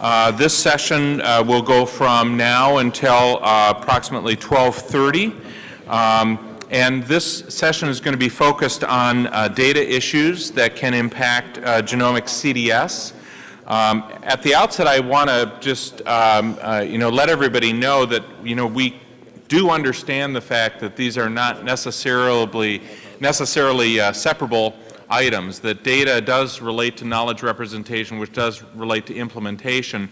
Uh, This session uh, will go from now until uh, approximately 12:30. Um, And this session is going to be focused on uh, data issues that can impact uh, genomic CDS. Um, At the outset, I want to just, um, you know, let everybody know that, you know, we do understand the fact that these are not necessarily, necessarily separable items, that data does relate to knowledge representation, which does relate to implementation.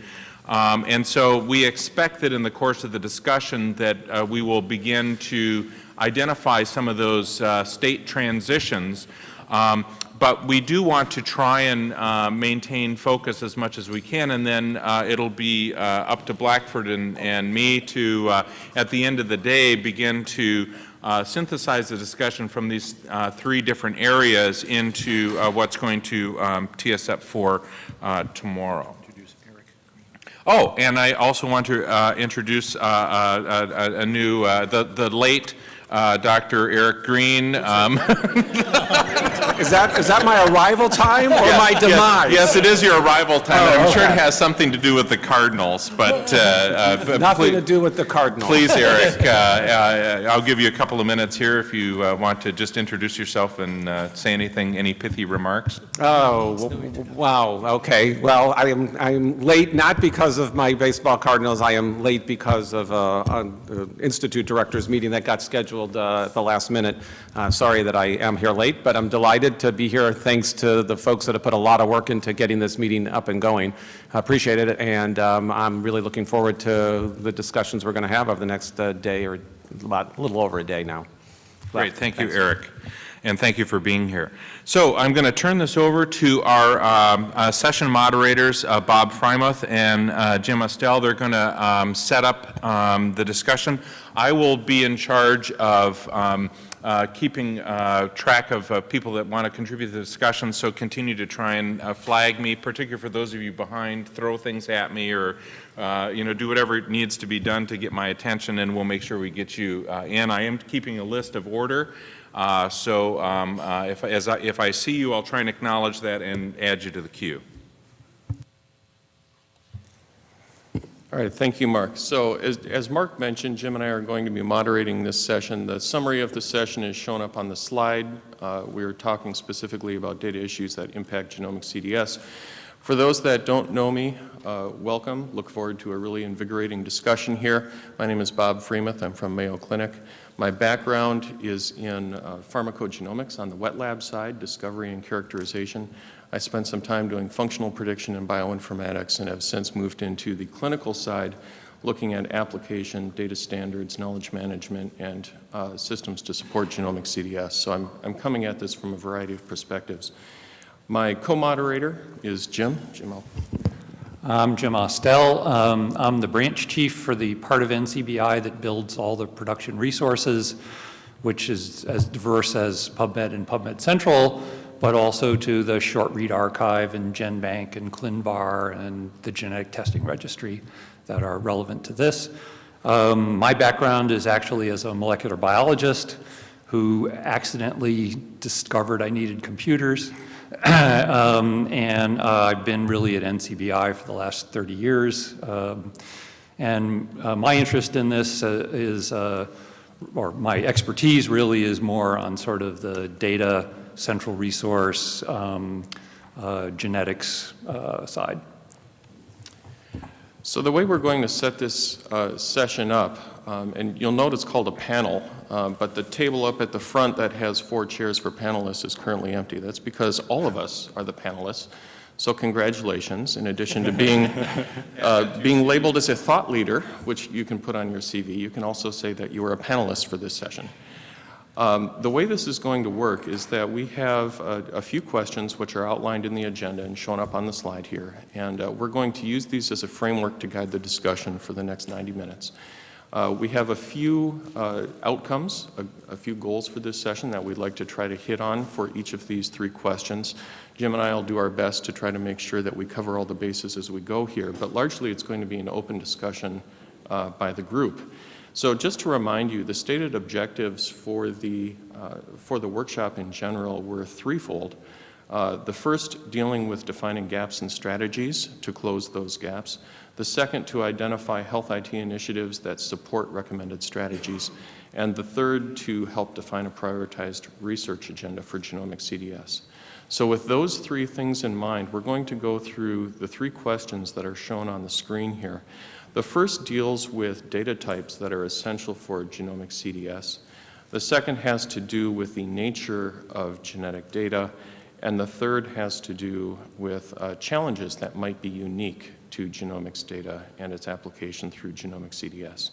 Um, and so we expect that in the course of the discussion that uh, we will begin to identify some of those uh, state transitions. Um, but we do want to try and uh, maintain focus as much as we can, and then uh, it'll be uh, up to Blackford and, and me to, uh, at the end of the day, begin to uh, synthesize the discussion from these uh, three different areas into what's going to um, tee us up for tomorrow. Oh, and I also want to introduce a, a, new, the, the late Dr. Eric Green. Um, Is that, is that my arrival time or my demise? Yes, it is your arrival time. Oh, I'm sure it has something to do with the Cardinals, but, uh, uh, Nothing please- to do with the Cardinals. Please, Eric, uh, uh, I'll give you a couple of minutes here if you uh, want to just introduce yourself and uh, say anything, any pithy remarks. Oh, wow, okay. Well, I am, I am late not because of my baseball Cardinals, I am late because of uh, an Institute Directors meeting that got scheduled uh, at the last minute. Uh, Sorry that I am here late, but I'm delighted to be here, thanks to the folks that have put a lot of work into getting this meeting up and going. I Appreciate it, and um, I'm really looking forward to the discussions we're going to have over the next uh, day or about, a little over a day now. Great, thank you, Eric, and thank you for being here. So I'm going to turn this over to our um, uh, session moderators, uh, Bob Freimuth and uh, Jim Ostell. They're going to um, set up um, the discussion. I will be in charge of um, uh, keeping uh, track of uh, people that want to contribute to the discussion, so continue to try and flag me, particularly for those of you behind, throw things at me or, you know, do whatever needs to be done to get my attention, and we'll make sure we get you in. I am keeping a list of order, uh, so um, uh, if, as I, if I see you, I'll try and acknowledge that and add you to the queue. All right, thank you, Mark. So as, as Mark mentioned, Jim and I are going to be moderating this session. The summary of the session is shown up on the slide. Uh, we are talking specifically about data issues that impact genomic CDS. For those that don't know me, uh, welcome. Look forward to a really invigorating discussion here. My name is Bob Freimuth. I'm from Mayo Clinic. My background is in uh, pharmacogenomics on the wet lab side, discovery and characterization. I spent some time doing functional prediction in bioinformatics and have since moved into the clinical side, looking at application, data standards, knowledge management, and uh, systems to support genomic CDS. So I'm, I'm coming at this from a variety of perspectives. My co-moderator is Jim. Jim, I'll I'm Jim Ostell. Um, I'm the branch chief for the part of NCBI that builds all the production resources, which is as diverse as PubMed and PubMed Central, but also to the Short Read Archive and GenBank and ClinVar and the genetic testing registry that are relevant to this. Um, my background is actually as a molecular biologist who accidentally discovered I needed computers. um, and uh, I've been really at NCBI for the last 30 years. Um, and uh, my interest in this uh, is, uh, or my expertise really is more on sort of the data, central resource, um, uh, genetics uh, side. So the way we're going to set this session up, um, and you'll note it's called a panel, um, but the table up at the front that has four chairs for panelists is currently empty. That's because all of us are the panelists. So congratulations, in addition to being, uh, being labeled as a thought leader, which you can put on your CV, you can also say that you were a panelist for this session. Um, the way this is going to work is that we have a, a, few questions which are outlined in the agenda and shown up on the slide here, and uh, we're going to use these as a framework to guide the discussion for the next 90 minutes. Uh, we have a few uh, outcomes, a, a, few goals for this session that we'd like to try to hit on for each of these three questions. Jim and I will do our best to try to make sure that we cover all the bases as we go here, but largely it's going to be an open discussion uh, by the group. So just to remind you, the stated objectives for the, uh, for the workshop in general were threefold. Uh, The first dealing with defining gaps and strategies to close those gaps. The second to identify health IT initiatives that support recommended strategies. And the third to help define a prioritized research agenda for genomic CDS. So with those three things in mind, we're going to go through the three questions that are shown on the screen here. The first deals with data types that are essential for genomic CDS. The second has to do with the nature of genetic data. And the third has to do with uh, challenges that might be unique to genomics data and its application through genomic CDS.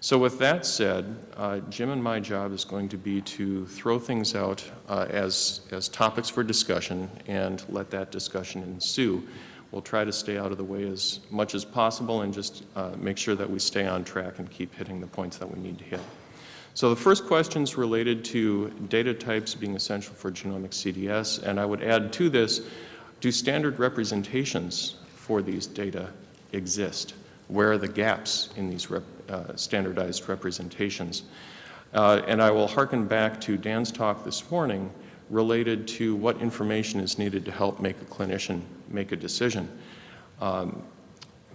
So with that said, uh, Jim and my job is going to be to throw things out uh, as, as topics for discussion and let that discussion ensue. We'll try to stay out of the way as much as possible and just uh, make sure that we stay on track and keep hitting the points that we need to hit. So the first question is related to data types being essential for genomic CDS, and I would add to this, do standard representations for these data exist? Where are the gaps in these rep, uh, standardized representations? Uh, and I will hearken back to Dan's talk this morning related to what information is needed to help make a clinician make a decision. Um,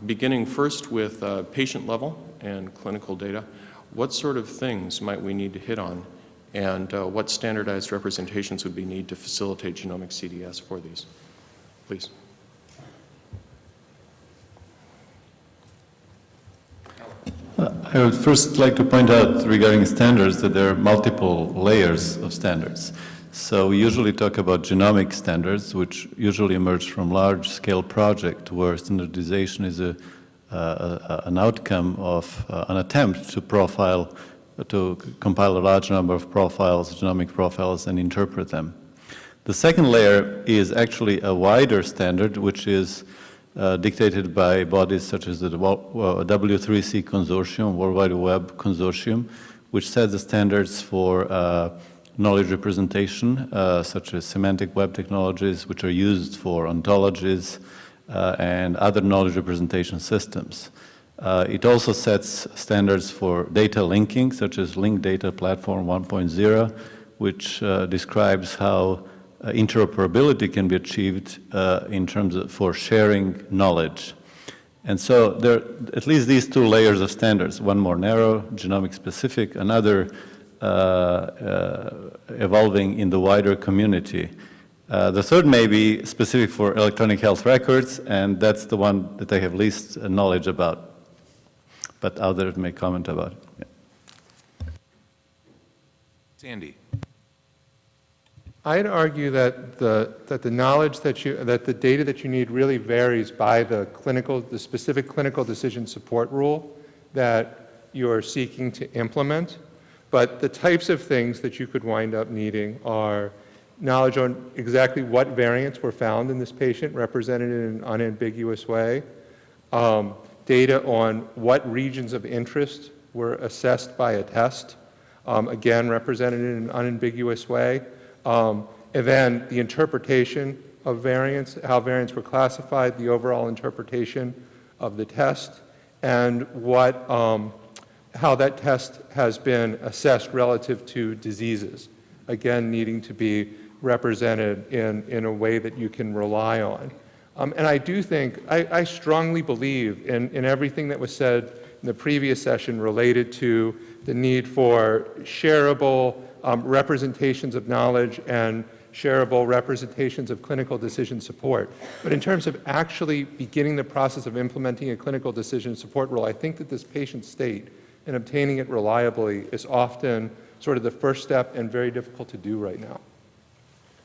beginning first with uh, patient level and clinical data, what sort of things might we need to hit on and uh, what standardized representations would we need to facilitate genomic CDS for these? Please. I would first like to point out regarding standards that there are multiple layers of standards. So we usually talk about genomic standards, which usually emerge from large-scale project where standardization is a, uh, an outcome of uh, an attempt to profile, to compile a large number of profiles, genomic profiles, and interpret them. The second layer is actually a wider standard, which is uh, dictated by bodies such as the W3C Consortium, World Wide Web Consortium, which sets the standards for uh, knowledge representation, uh, such as semantic web technologies, which are used for ontologies uh, and other knowledge representation systems. Uh, it also sets standards for data linking, such as Linked Data Platform 1.0, which uh, describes how uh, interoperability can be achieved uh, in terms of for sharing knowledge. And so there are at least these two layers of standards, one more narrow, genomic specific, another uh, uh evolving in the wider community. Uh, the third may be specific for electronic health records, and that's the one that I have least knowledge about, but others may comment about it. Yeah. Sandy. I'd argue that the, that the knowledge that you, that the data that you need really varies by the clinical, the specific clinical decision support rule that you're seeking to implement. But the types of things that you could wind up needing are knowledge on exactly what variants were found in this patient represented in an unambiguous way, um, data on what regions of interest were assessed by a test, um, again represented in an unambiguous way, um, and then the interpretation of variants, how variants were classified, the overall interpretation of the test, and what, um, how that test has been assessed relative to diseases. Again, needing to be represented in, in a way that you can rely on. Um, and I do think, I, I strongly believe in, in everything that was said in the previous session related to the need for shareable um, representations of knowledge and shareable representations of clinical decision support. But in terms of actually beginning the process of implementing a clinical decision support rule, I think that this patient state and obtaining it reliably is often sort of the first step and very difficult to do right now.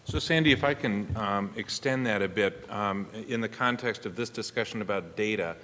So Sandy, if I can um, extend that a bit um, in the context of this discussion about data,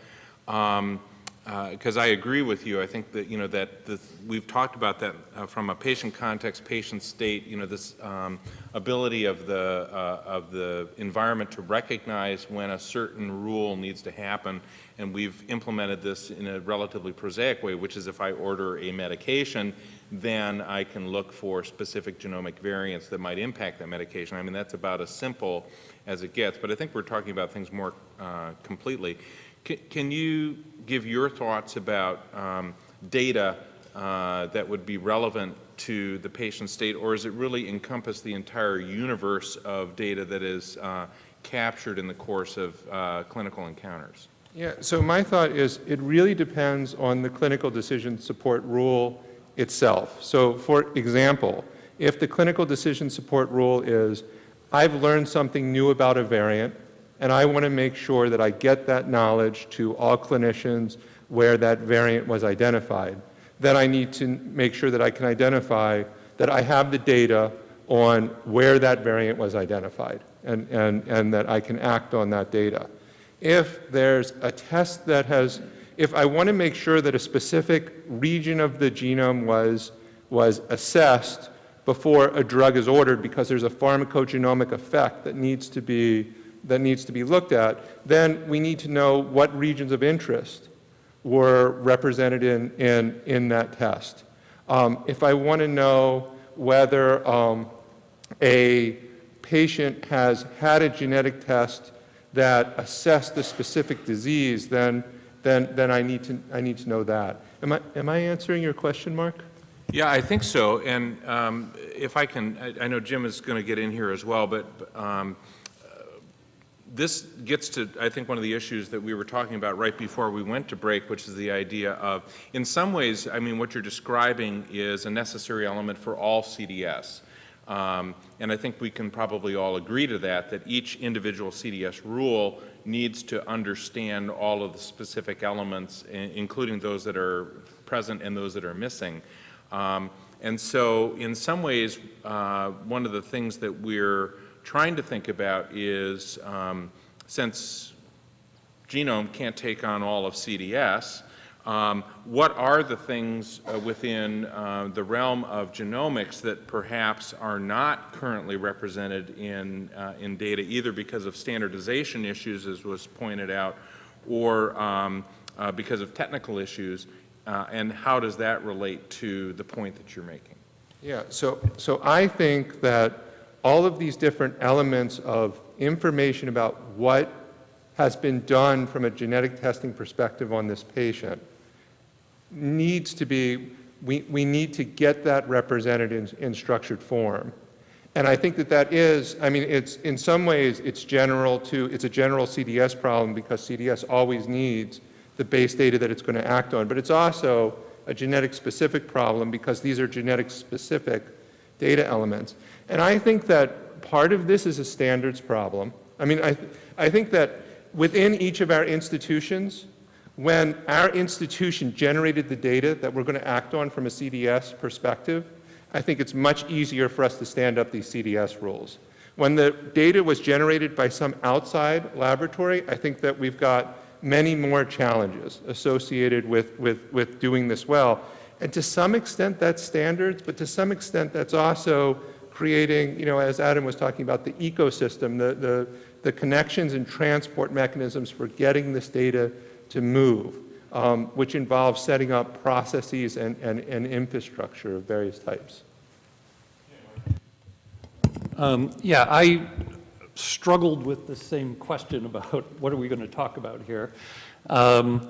um, because uh, I agree with you. I think that you know that the, we've talked about that uh, from a patient context, patient state. You know this um, ability of the uh, of the environment to recognize when a certain rule needs to happen, and we've implemented this in a relatively prosaic way, which is if I order a medication, then I can look for specific genomic variants that might impact that medication. I mean that's about as simple as it gets. But I think we're talking about things more uh, completely. Can you give your thoughts about um, data uh, that would be relevant to the patient state, or does it really encompass the entire universe of data that is uh, captured in the course of uh, clinical encounters? Yeah, so my thought is it really depends on the clinical decision support rule itself. So for example, if the clinical decision support rule is, I've learned something new about a variant, and I want to make sure that I get that knowledge to all clinicians where that variant was identified, then I need to make sure that I can identify that I have the data on where that variant was identified and, and, and that I can act on that data. If there's a test that has, if I want to make sure that a specific region of the genome was, was assessed before a drug is ordered because there's a pharmacogenomic effect that needs to be, that needs to be looked at, then we need to know what regions of interest were represented in, in, in that test. Um, if I want to know whether um, a patient has had a genetic test that assessed the specific disease, then, then, then I, need to, I need to know that. Am I, am I answering your question, Mark? Yeah, I think so. And um, if I can, I, I know Jim is going to get in here as well, but um, this gets to, I think, one of the issues that we were talking about right before we went to break, which is the idea of, in some ways, I mean, what you're describing is a necessary element for all CDS. Um, and I think we can probably all agree to that, that each individual CDS rule needs to understand all of the specific elements, including those that are present and those that are missing. Um, and so in some ways, uh, one of the things that we're trying to think about is, um, since genome can't take on all of CDS, um, what are the things uh, within uh, the realm of genomics that perhaps are not currently represented in, uh, in data either because of standardization issues, as was pointed out, or um, uh, because of technical issues, uh, and how does that relate to the point that you're making? Yeah, so, so I think that all of these different elements of information about what has been done from a genetic testing perspective on this patient needs to be, we, we need to get that represented in, in structured form. And I think that that is, I mean, it's, in some ways, it's general to, it's a general CDS problem because CDS always needs the base data that it's going to act on. But it's also a genetic specific problem because these are genetic specific data elements. And I think that part of this is a standards problem. I mean, I, th I think that within each of our institutions, when our institution generated the data that we're going to act on from a CDS perspective, I think it's much easier for us to stand up these CDS rules. When the data was generated by some outside laboratory, I think that we've got many more challenges associated with, with, with doing this well. And to some extent that's standards, but to some extent that's also creating, you know, as Adam was talking about, the ecosystem, the, the, the connections and transport mechanisms for getting this data to move, um, which involves setting up processes and, and, and infrastructure of various types. Um, yeah, I struggled with the same question about what are we going to talk about here. Um,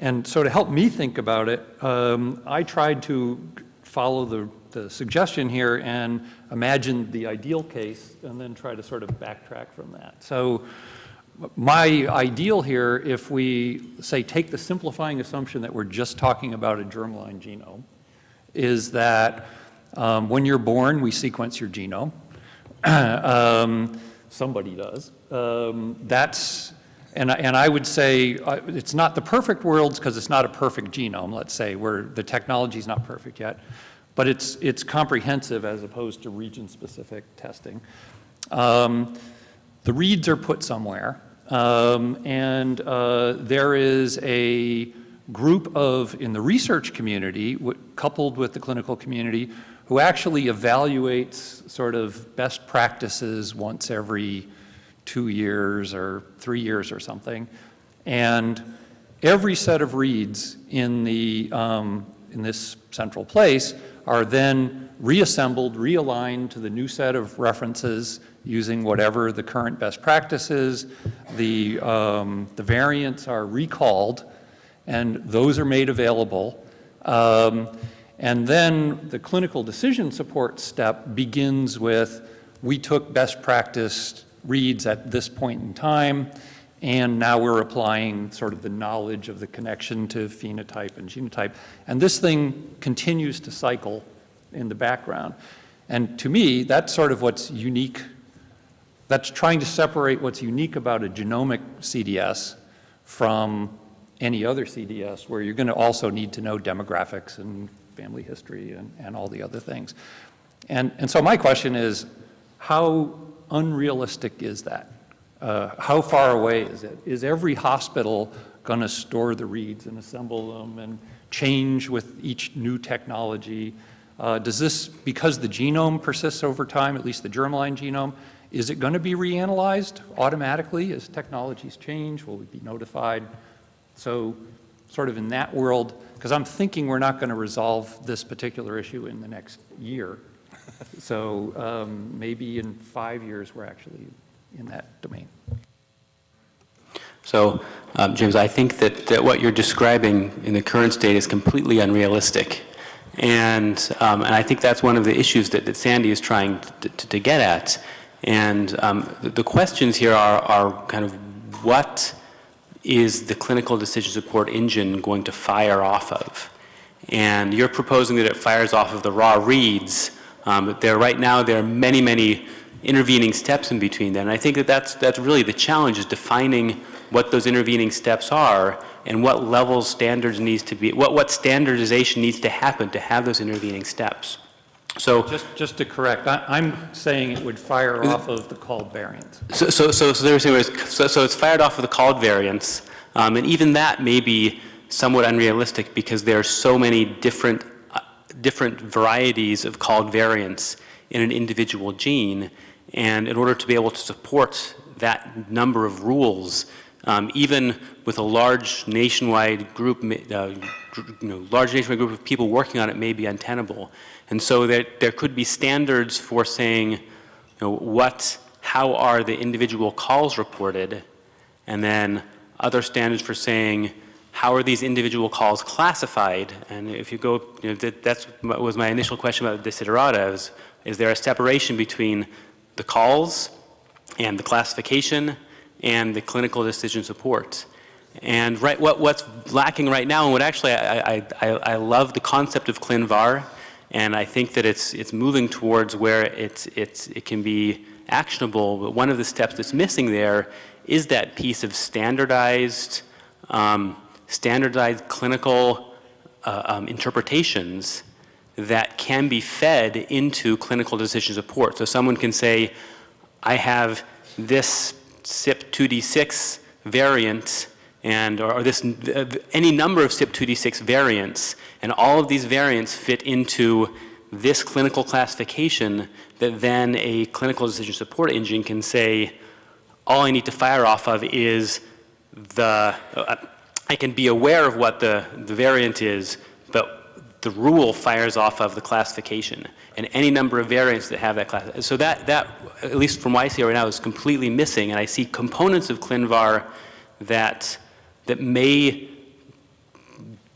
and so to help me think about it, um, I tried to follow the, the suggestion here and imagine the ideal case and then try to sort of backtrack from that. So my ideal here, if we say take the simplifying assumption that we're just talking about a germline genome, is that um, when you're born, we sequence your genome. um, somebody does. Um, that's, and, and I would say uh, it's not the perfect world because it's not a perfect genome, let's say, where the technology is not perfect yet, but it's, it's comprehensive as opposed to region-specific testing. Um, the reads are put somewhere, um, and uh, there is a group of, in the research community, coupled with the clinical community, who actually evaluates sort of best practices once every two years or three years or something. And every set of reads in, the, um, in this central place are then reassembled, realigned to the new set of references using whatever the current best practices. The, um, the variants are recalled, and those are made available. Um, And then the clinical decision support step begins with, we took best practice reads at this point in time, and now we're applying sort of the knowledge of the connection to phenotype and genotype. And this thing continues to cycle in the background. And to me, that's sort of what's unique. That's trying to separate what's unique about a genomic CDS from any other CDS, where you're going to also need to know demographics and family history and, and all the other things. And, and so my question is, how unrealistic is that? Uh, how far away is it? Is every hospital going to store the reads and assemble them and change with each new technology? Uh, does this, because the genome persists over time, at least the germline genome, is it going to be reanalyzed automatically as technologies change? Will we be notified? So sort of in that world, because I'm thinking we're not going to resolve this particular issue in the next year. So um, maybe in five years, we're actually in that domain. So, um, James, I think that, that what you're describing in the current state is completely unrealistic. And, um, and I think that's one of the issues that, that Sandy is trying to, to, to get at. And um, the, the questions here are, are kind of what is the clinical decision support engine going to fire off of? And you're proposing that it fires off of the raw reads, um, there right now there are many, many intervening steps in between that. And I think that that's, that's really the challenge is defining what those intervening steps are and what level standards needs to be, what, what standardization needs to happen to have those intervening steps. So, Just, just to correct, I, I'm saying it would fire off of the called variant. so, so, so, so, so, so it's fired off of the called variants, um, and even that may be somewhat unrealistic because there are so many different, uh, different varieties of called variants in an individual gene, and in order to be able to support that number of rules, um, even with a large nationwide group, uh, you know, large nationwide group of people working on it may be untenable. And so there, there could be standards for saying, you know, what, how are the individual calls reported, and then other standards for saying, how are these individual calls classified? And if you go, you know, that that's, was my initial question about desiderata, is, is there a separation between the calls and the classification and the clinical decision support? And right, what, what's lacking right now, and what actually I, I, I, love the concept of ClinVar, and I think that it's, it's moving towards where it's, it's, it can be actionable, but one of the steps that's missing there is that piece of standardized, um, standardized clinical uh, um, interpretations that can be fed into clinical decision support. So someone can say, I have this CYP2D6 variant and or, or this uh, any number of CYP2D6 variants and all of these variants fit into this clinical classification that then a clinical decision support engine can say all I need to fire off of is the uh, I can be aware of what the, the variant is the rule fires off of the classification and any number of variants that have that class. So that, that, at least from what I see right now, is completely missing. And I see components of ClinVar that, that may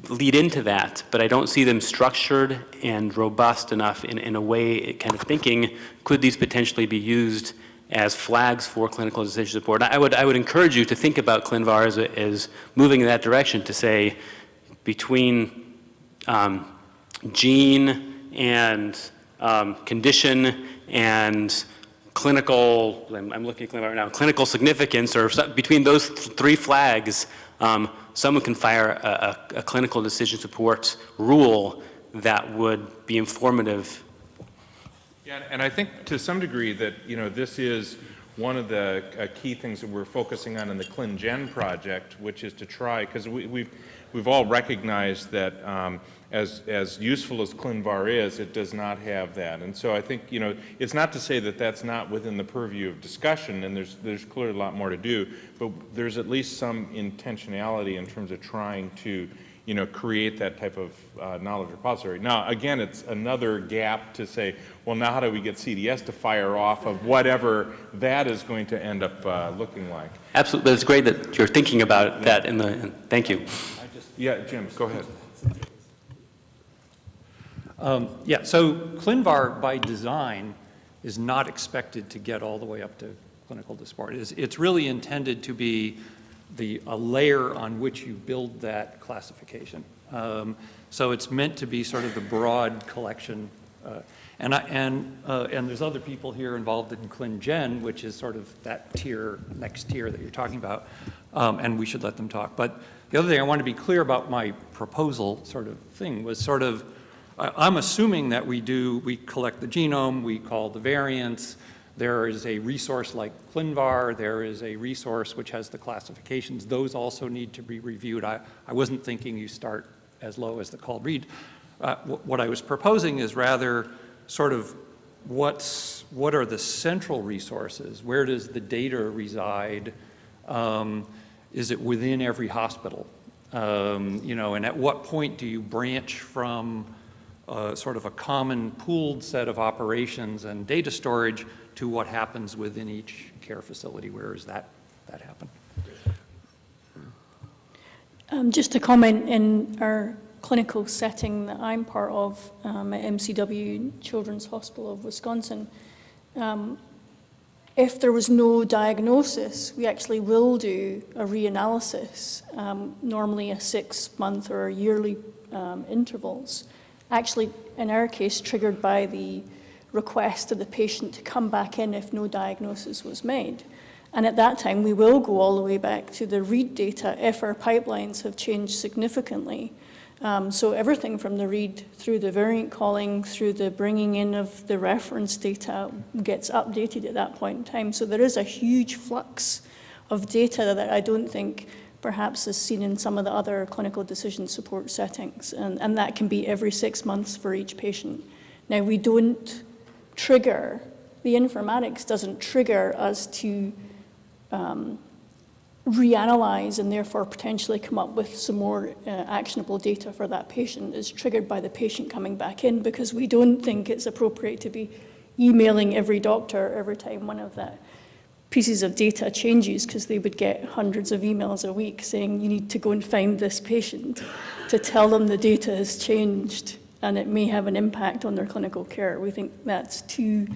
lead into that, but I don't see them structured and robust enough in, in a way, kind of thinking, could these potentially be used as flags for clinical decision support? I would, I would encourage you to think about ClinVar as, as moving in that direction to say between um, gene and um, condition and clinical, I'm, I'm looking at clinical right now, clinical significance, or between those th three flags, um, someone can fire a, a, a, clinical decision support rule that would be informative. Yeah, and I think to some degree that, you know, this is one of the uh, key things that we're focusing on in the ClinGen project, which is to try, because we, we've, we've all recognized that um, as, as useful as ClinVar is, it does not have that. And so I think, you know, it's not to say that that's not within the purview of discussion, and there's, there's clearly a lot more to do, but there's at least some intentionality in terms of trying to, you know, create that type of uh, knowledge repository. Now, again, it's another gap to say, well, now how do we get CDS to fire off of whatever that is going to end up uh, looking like? Absolutely, but it's great that you're thinking about that in the, thank you. Yeah, Jim, go ahead. Um, Yeah, so ClinVar by design is not expected to get all the way up to clinical disbarred. It's, it's really intended to be the, a layer on which you build that classification. Um, So it's meant to be sort of the broad collection. uh, And I, and, uh, and there's other people here involved in ClinGen, which is sort of that tier, next tier that you're talking about, um, and we should let them talk. But the other thing I want to be clear about my proposal sort of thing was sort of, I'm assuming that we do, we collect the genome, we call the variants, there is a resource like ClinVar, there is a resource which has the classifications. Those also need to be reviewed. I, I wasn't thinking you start as low as the called read. Uh, What I was proposing is rather sort of what's, what are the central resources? Where does the data reside? Um, Is it within every hospital? Um, You know, and at what point do you branch from sort of a common pooled set of operations and data storage to what happens within each care facility? Where does that, that happen? Um, Just to comment, in our clinical setting that I'm part of um, at MCW Children's Hospital of Wisconsin, um, if there was no diagnosis, we actually will do a reanalysis, um, normally a six-month or yearly um, intervals. Actually, in our case, triggered by the request of the patient to come back in if no diagnosis was made. And at that time, we will go all the way back to the read data if our pipelines have changed significantly. Um, so everything from the read through the variant calling, through the bringing in of the reference data gets updated at that point in time. So there is a huge flux of data that I don't think perhaps is seen in some of the other clinical decision support settings. And, and that can be every six months for each patient. Now, we don't trigger, the informatics doesn't trigger us to um, reanalyze and therefore potentially come up with some more uh, actionable data for that patient is triggered by the patient coming back in because we don't think it's appropriate to be emailing every doctor every time one of that pieces of data changes because they would get hundreds of emails a week saying you need to go and find this patient to tell them the data has changed and it may have an impact on their clinical care. We think that's too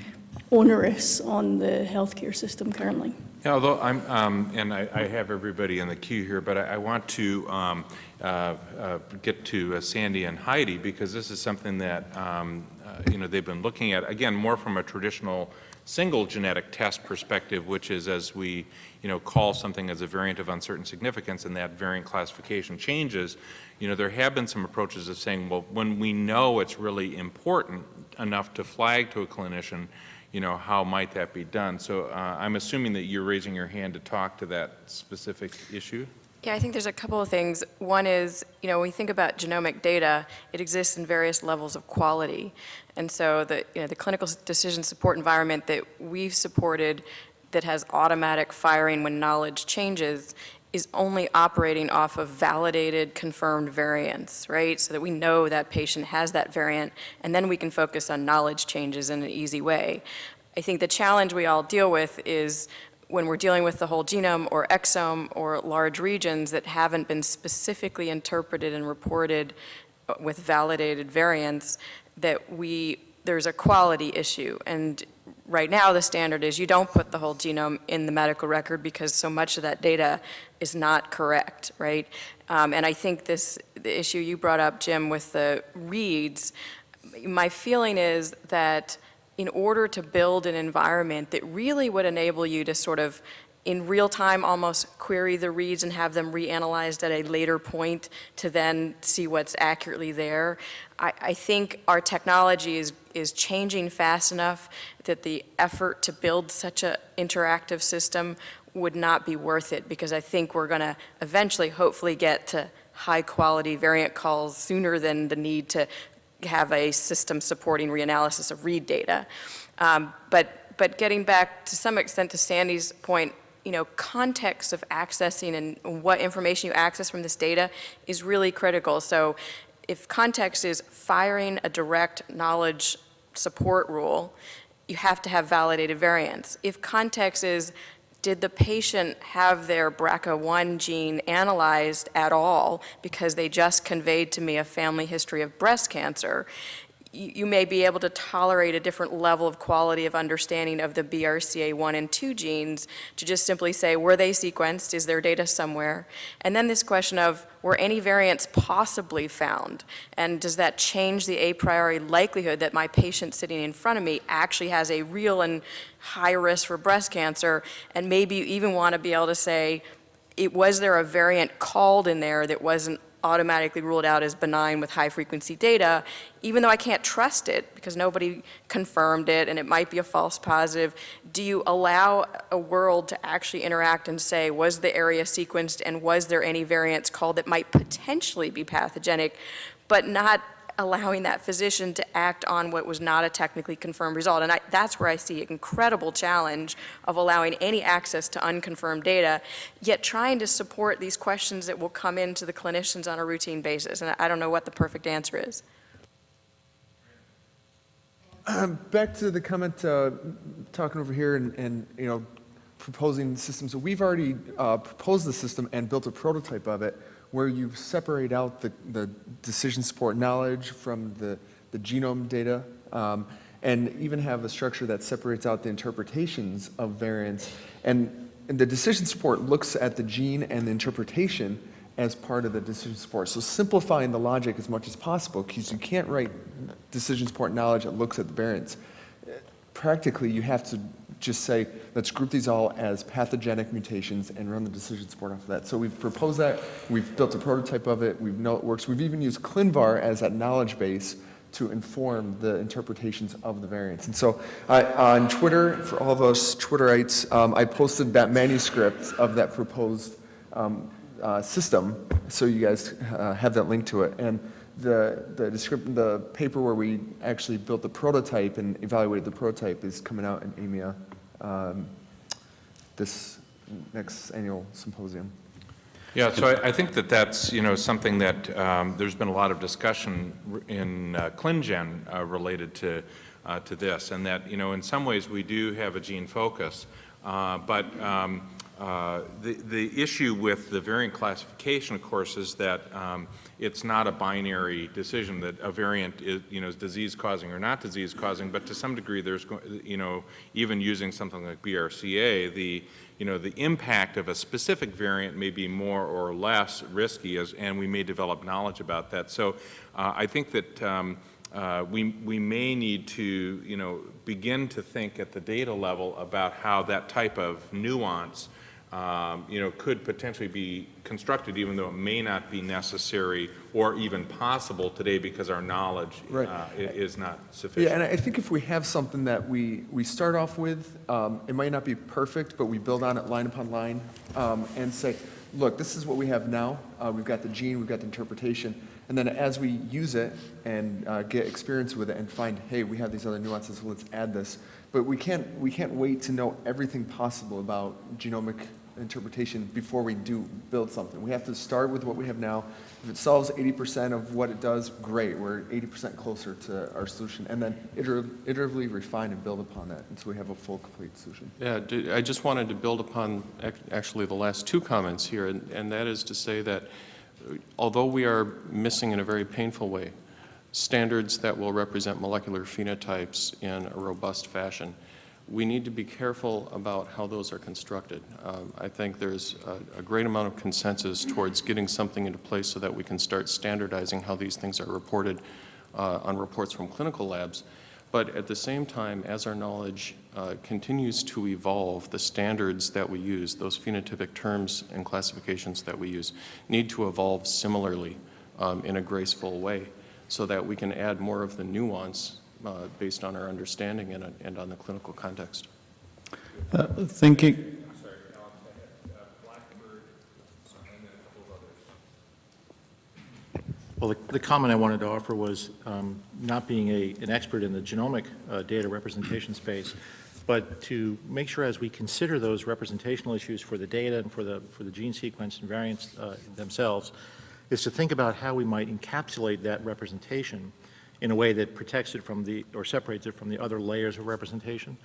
onerous on the healthcare system currently. Yeah, although I'm, um, and I, I have everybody in the queue here, but I, I want to um, uh, uh, get to uh, Sandy and Heidi because this is something that um, uh, you know they've been looking at again more from a traditional single genetic test perspective, which is as we you know call something as a variant of uncertain significance, and that variant classification changes. You know there have been some approaches of saying, well, when we know it's really important enough to flag to a clinician you know, how might that be done? So uh, I'm assuming that you're raising your hand to talk to that specific issue? Yeah, I think there's a couple of things. One is, you know, when we think about genomic data, it exists in various levels of quality. And so the, you know, the clinical decision support environment that we've supported that has automatic firing when knowledge changes is only operating off of validated, confirmed variants, right? So that we know that patient has that variant, and then we can focus on knowledge changes in an easy way. I think the challenge we all deal with is when we're dealing with the whole genome or exome or large regions that haven't been specifically interpreted and reported uh, with validated variants, that we, there's a quality issue. And right now, the standard is you don't put the whole genome in the medical record because so much of that data is not correct, right? Um, and I think this, the issue you brought up, Jim, with the reads, my feeling is that in order to build an environment that really would enable you to sort of in real time almost query the reads and have them reanalyzed at a later point to then see what's accurately there. I, I think our technology is, is changing fast enough that the effort to build such an interactive system would not be worth it because I think we're going to eventually hopefully get to high quality variant calls sooner than the need to have a system supporting reanalysis of read data. Um, but, but getting back to some extent to Sandy's point, you know, context of accessing and what information you access from this data is really critical. So if context is firing a direct knowledge support rule, you have to have validated variants. If context is did the patient have their BRCA1 gene analyzed at all because they just conveyed to me a family history of breast cancer, you may be able to tolerate a different level of quality of understanding of the BRCA1 and 2 genes to just simply say, were they sequenced? Is there data somewhere? And then this question of, were any variants possibly found? And does that change the a priori likelihood that my patient sitting in front of me actually has a real and high risk for breast cancer? And maybe you even want to be able to say, it, was there a variant called in there that wasn't automatically ruled out as benign with high frequency data, even though I can't trust it because nobody confirmed it and it might be a false positive, do you allow a world to actually interact and say, was the area sequenced and was there any variants called that might potentially be pathogenic, but not allowing that physician to act on what was not a technically confirmed result. And I, that's where I see incredible challenge of allowing any access to unconfirmed data, yet trying to support these questions that will come into the clinicians on a routine basis. And I don't know what the perfect answer is. Back to the comment, uh, talking over here and, and, you know, proposing systems. we've already uh, proposed the system and built a prototype of it where you separate out the, the decision support knowledge from the, the genome data um, and even have a structure that separates out the interpretations of variants. And, and the decision support looks at the gene and the interpretation as part of the decision support. So simplifying the logic as much as possible because you can't write decision support knowledge that looks at the variants. Practically, you have to just say, let's group these all as pathogenic mutations and run the decision support off of that. So we've proposed that, we've built a prototype of it, we know it works. We've even used ClinVar as that knowledge base to inform the interpretations of the variants. And so uh, on Twitter, for all of us Twitterites, um, I posted that manuscript of that proposed um, uh, system, so you guys uh, have that link to it. And the, the the paper where we actually built the prototype and evaluated the prototype is coming out in AMIA um, this next annual symposium. Yeah, so I, I think that that's, you know, something that um, there's been a lot of discussion in uh, ClinGen uh, related to, uh, to this, and that, you know, in some ways we do have a gene focus, uh, but um, uh, the, the issue with the variant classification, of course, is that um, it's not a binary decision that a variant is, you know, is disease-causing or not disease-causing, but to some degree there's, you know, even using something like BRCA, the, you know, the impact of a specific variant may be more or less risky, as, and we may develop knowledge about that. So uh, I think that um, uh, we, we may need to, you know, begin to think at the data level about how that type of nuance um, you know, could potentially be constructed even though it may not be necessary or even possible today because our knowledge Right. uh, is not sufficient. Yeah, and I think if we have something that we, we start off with, um, it might not be perfect, but we build on it line upon line um, and say, look, this is what we have now. Uh, we've got the gene, we've got the interpretation. And then as we use it and uh, get experience with it and find, hey, we have these other nuances, so let's add this. But we can't, we can't wait to know everything possible about genomic interpretation before we do build something. We have to start with what we have now. If it solves 80% of what it does, great. We're 80% closer to our solution. And then iteratively refine and build upon that until we have a full, complete solution. Yeah, I just wanted to build upon actually the last two comments here, and and that is to say that uh, although we are missing in a very painful way standards that will represent molecular phenotypes in a robust fashion, we need to be careful about how those are constructed. Um, I think there's a, a great amount of consensus towards getting something into place so that we can start standardizing how these things are reported uh, on reports from clinical labs. But at the same time, as our knowledge uh, continues to evolve, the standards that we use, those phenotypic terms and classifications that we use, need to evolve similarly um, in a graceful way so that we can add more of the nuance uh, based on our understanding and, and on the clinical context. Uh, Thinking, Well, the, the comment I wanted to offer was um, not being a, an expert in the genomic uh, data representation space, but to make sure as we consider those representational issues for the data and for the, for the gene sequence and variants uh, themselves, is to think about how we might encapsulate that representation in a way that protects it from the, or separates it from the other layers of representation.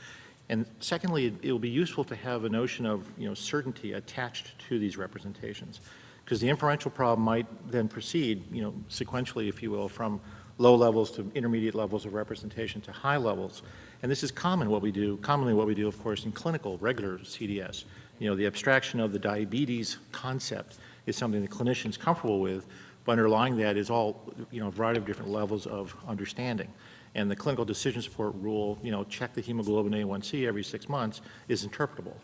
And secondly, it, will be useful to have a notion of, you know, certainty attached to these representations because the inferential problem might then proceed, you know, sequentially, if you will, from low levels to intermediate levels of representation to high levels. And this is common what we do, commonly what we do, of course, in clinical, regular CDS. You know, the abstraction of the diabetes concept is something that clinicians comfortable with, but underlying that is all, you know, a variety of different levels of understanding. And the clinical decision support rule, you know, check the hemoglobin A1C every six months is interpretable.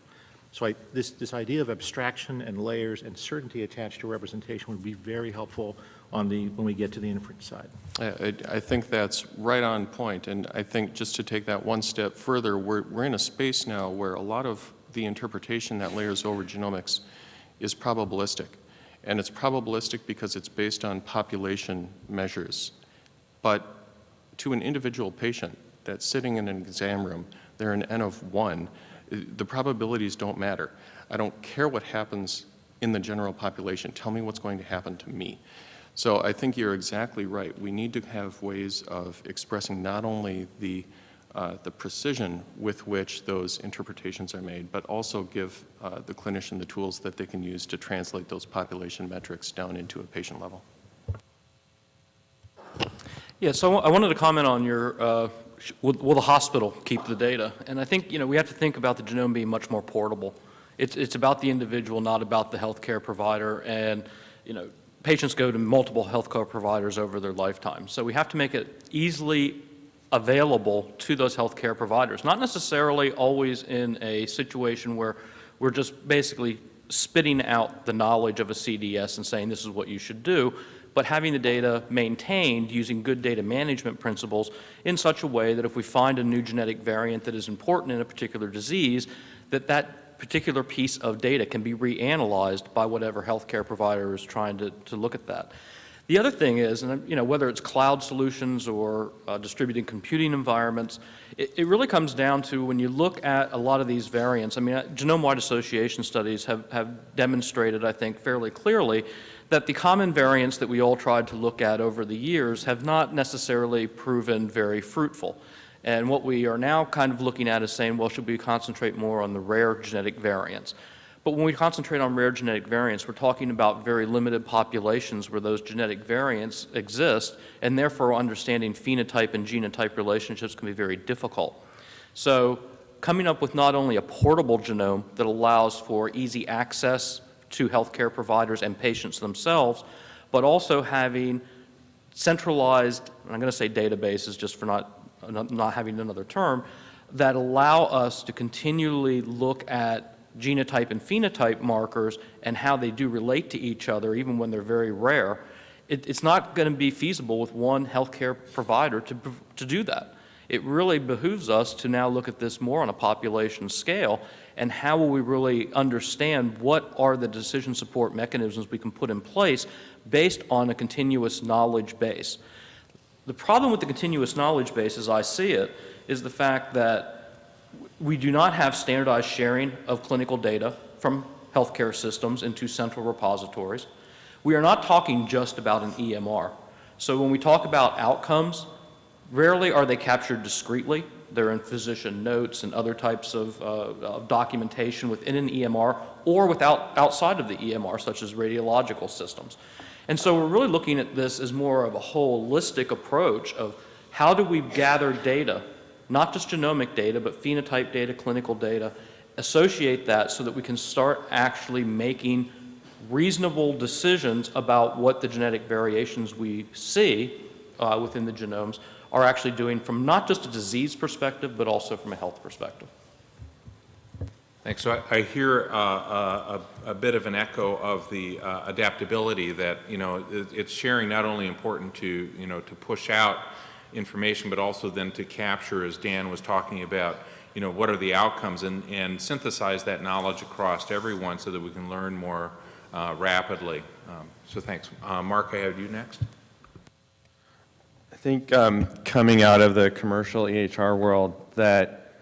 So I, this, this idea of abstraction and layers and certainty attached to representation would be very helpful on the, when we get to the inference side. I, I- think that's right on point, and I think just to take that one step further, we're, we're in a space now where a lot of the interpretation that layers over genomics is probabilistic. And it's probabilistic because it's based on population measures. But to an individual patient that's sitting in an exam room, they're an N of one, the probabilities don't matter. I don't care what happens in the general population. Tell me what's going to happen to me. So I think you're exactly right. We need to have ways of expressing not only the, uh, the precision with which those interpretations are made, but also give uh, the clinician the tools that they can use to translate those population metrics down into a patient level. Yeah, so I wanted to comment on your, uh, will will the hospital keep the data? And I think, you know, we have to think about the genome being much more portable. It's, it's about the individual, not about the healthcare provider. And, you know, patients go to multiple healthcare providers over their lifetime. So we have to make it easily available to those healthcare providers, not necessarily always in a situation where we're just basically spitting out the knowledge of a CDS and saying this is what you should do, but having the data maintained using good data management principles in such a way that if we find a new genetic variant that is important in a particular disease, that that particular piece of data can be reanalyzed by whatever healthcare provider is trying to, to look at that. The other thing is, and you know, whether it's cloud solutions or uh, distributed computing environments, it, it really comes down to when you look at a lot of these variants. I mean, uh, genome-wide association studies have, have demonstrated, I think, fairly clearly that the common variants that we all tried to look at over the years have not necessarily proven very fruitful. And what we are now kind of looking at is saying, well, should we concentrate more on the rare genetic variants? But when we concentrate on rare genetic variants, we're talking about very limited populations where those genetic variants exist, and therefore understanding phenotype and genotype relationships can be very difficult. So coming up with not only a portable genome that allows for easy access to healthcare providers and patients themselves, but also having centralized, I'm going to say databases just for not, not having another term, that allow us to continually look at genotype and phenotype markers and how they do relate to each other, even when they're very rare, it, it's not going to be feasible with one healthcare provider to, to do that. It really behooves us to now look at this more on a population scale and how will we really understand what are the decision support mechanisms we can put in place based on a continuous knowledge base. The problem with the continuous knowledge base, as I see it, is the fact that we do not have standardized sharing of clinical data from healthcare systems into central repositories. We are not talking just about an EMR. So when we talk about outcomes, rarely are they captured discreetly. They're in physician notes and other types of, uh, of documentation within an EMR or without, outside of the EMR, such as radiological systems. And so we're really looking at this as more of a holistic approach of how do we gather data not just genomic data, but phenotype data, clinical data, associate that so that we can start actually making reasonable decisions about what the genetic variations we see uh, within the genomes are actually doing from not just a disease perspective, but also from a health perspective. Thanks. So I, I hear uh, uh, a, a bit of an echo of the uh, adaptability that, you know, it, it's sharing not only important to, you know, to push out information, but also then to capture, as Dan was talking about, you know, what are the outcomes and, and synthesize that knowledge across everyone so that we can learn more uh, rapidly. Um, so thanks. Uh, Mark, I have you next. I think um, coming out of the commercial EHR world that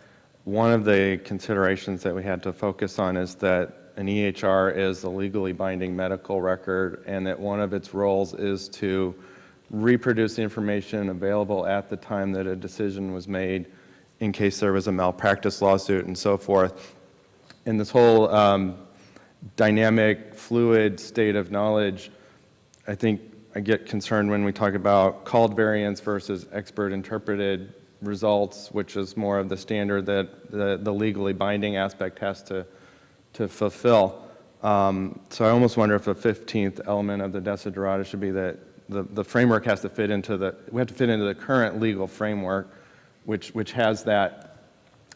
one of the considerations that we had to focus on is that an EHR is a legally binding medical record and that one of its roles is to reproduce the information available at the time that a decision was made in case there was a malpractice lawsuit and so forth. And this whole um, dynamic, fluid state of knowledge, I think I get concerned when we talk about called variants versus expert interpreted results, which is more of the standard that the, the legally binding aspect has to, to fulfill. Um, so I almost wonder if a 15th element of the desiderata should be that the, the framework has to fit into the, we have to fit into the current legal framework, which, which has that,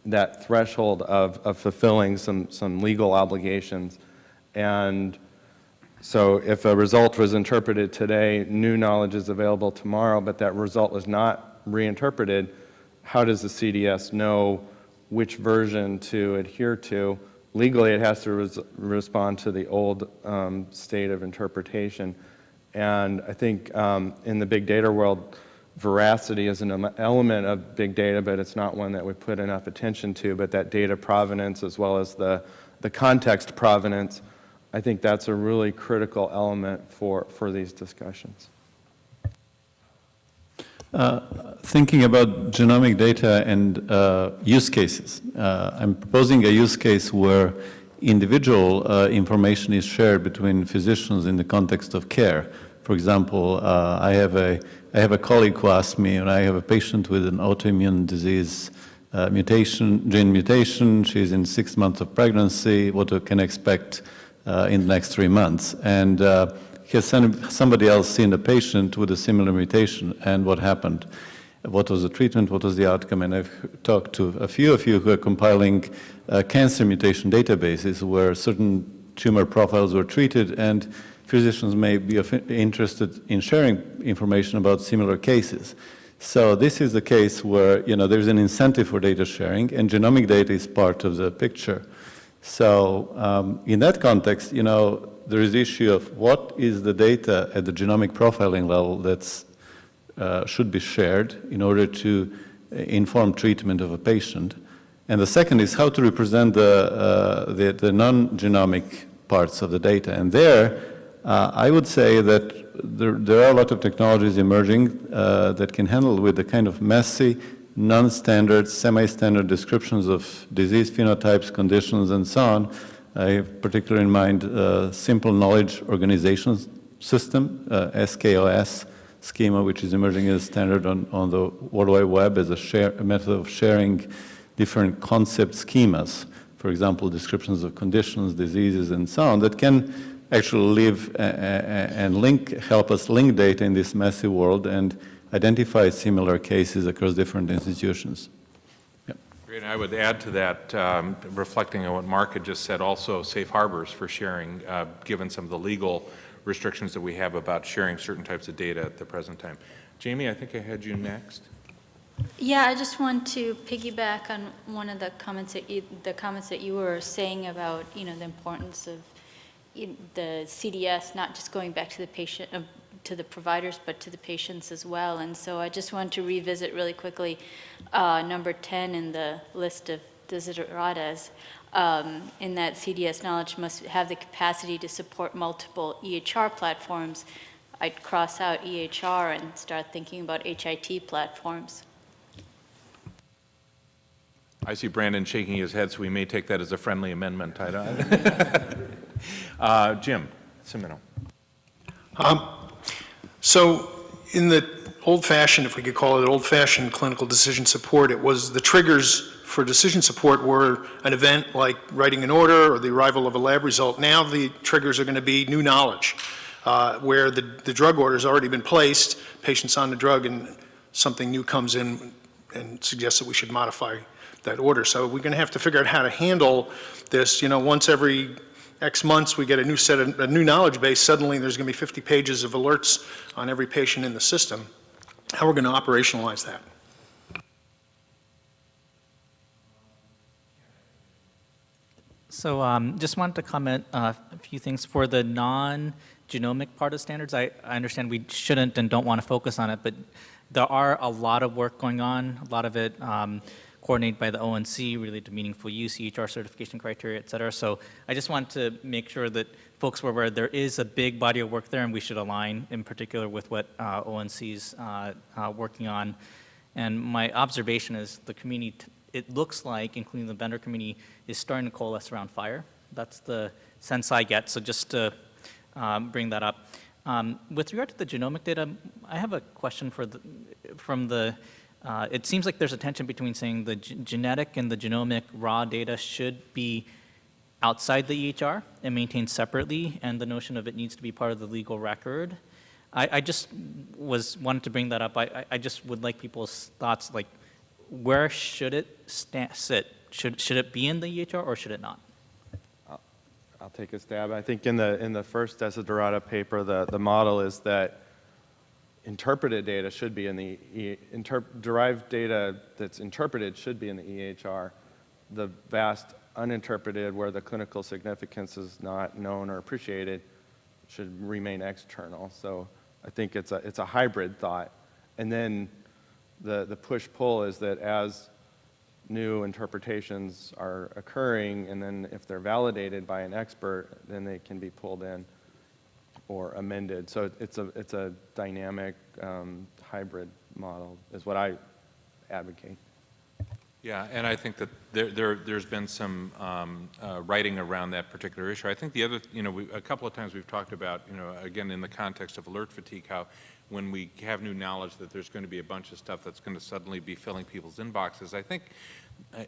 that threshold of, of fulfilling some, some legal obligations. And so if a result was interpreted today, new knowledge is available tomorrow, but that result was not reinterpreted, how does the CDS know which version to adhere to? Legally, it has to res respond to the old um, state of interpretation. And I think um, in the big data world, veracity is an element of big data, but it's not one that we put enough attention to. But that data provenance as well as the, the context provenance, I think that's a really critical element for, for these discussions. Uh, thinking about genomic data and uh, use cases, uh, I'm proposing a use case where individual uh, information is shared between physicians in the context of care. For example, uh, I, have a, I have a colleague who asked me, and I have a patient with an autoimmune disease uh, mutation, gene mutation, she's in six months of pregnancy, what can expect in the next three months. And has somebody else seen a patient with a similar mutation and what happened? What was the treatment? What was the outcome? And I've talked to a few of you who are compiling uh, cancer mutation databases where certain tumor profiles were treated and physicians may be interested in sharing information about similar cases. So this is the case where, you know, there's an incentive for data sharing and genomic data is part of the picture. So um, in that context, you know, there is the issue of what is the data at the genomic profiling level that uh, should be shared in order to uh, inform treatment of a patient. And the second is how to represent the, uh, the, the non-genomic parts of the data. And there, uh, I would say that there, there, are a lot of technologies emerging uh, that can handle with the kind of messy, non-standard, semi-standard descriptions of disease phenotypes, conditions, and so on, I have particularly in mind uh, simple knowledge organization system, uh, SKOS schema, which is emerging as standard on, on the World Wide Web as a, share, a method of sharing different concept schemas, for example, descriptions of conditions, diseases, and so on, that can actually live and link, help us link data in this messy world and identify similar cases across different institutions. Great. I would add to that, um, reflecting on what Mark had just said, also safe harbors for sharing, uh, given some of the legal restrictions that we have about sharing certain types of data at the present time. Jamie, I think I had you next. Yeah, I just want to piggyback on one of the comments that you, the comments that you were saying about, you know, the importance of the CDS not just going back to the patient, uh, to the providers, but to the patients as well. And so I just want to revisit really quickly uh, number 10 in the list of desideratas, um, in that CDS knowledge must have the capacity to support multiple EHR platforms. I'd cross out EHR and start thinking about HIT platforms. I see Brandon shaking his head, so we may take that as a friendly amendment. uh, Jim Cimino. Um, so in the old-fashioned, if we could call it old-fashioned clinical decision support, it was the triggers for decision support were an event like writing an order or the arrival of a lab result. Now the triggers are going to be new knowledge, uh, where the, the drug order has already been placed, patient's on the drug, and something new comes in and suggests that we should modify that order. So we're going to have to figure out how to handle this. You know, once every X months, we get a new set of, a new knowledge base, suddenly there's going to be 50 pages of alerts on every patient in the system. How are we're going to operationalize that. So um, just wanted to comment uh, a few things for the non-genomic part of standards. I, I understand we shouldn't and don't want to focus on it, but there are a lot of work going on, a lot of it um, coordinated by the ONC related to meaningful use, EHR certification criteria, et cetera. So I just want to make sure that folks were aware there is a big body of work there and we should align in particular with what uh, is uh, uh, working on. And my observation is the community, it looks like, including the vendor community, is starting to coalesce around FHIR. That's the sense I get, so just to um, bring that up. Um, With regard to the genomic data, I have a question for the, from the, uh, it seems like there's a tension between saying the genetic and the genomic raw data should be outside the EHR and maintained separately, and the notion of it needs to be part of the legal record. I, I just was, wanted to bring that up. I, I- just would like people's thoughts, like, where should it sit? Should, should it be in the EHR or should it not? I'll take a stab. I think in the, in the first Desiderata paper, the, the model is that interpreted data should be in the, E- derived data that's interpreted should be in the EHR. The vast uninterpreted, where the clinical significance is not known or appreciated, should remain external. So I think it's a, it's a hybrid thought. And then the, the push-pull is that as new interpretations are occurring, and then if they're validated by an expert, then they can be pulled in or amended. So it's a, it's a dynamic um, hybrid model is what I advocate. Yeah, and I think that there, there, there's been some um, uh, writing around that particular issue. I think the other, you know, we, a couple of times we've talked about, you know, again, in the context of alert fatigue, how when we have new knowledge that there's going to be a bunch of stuff that's going to suddenly be filling people's inboxes, I think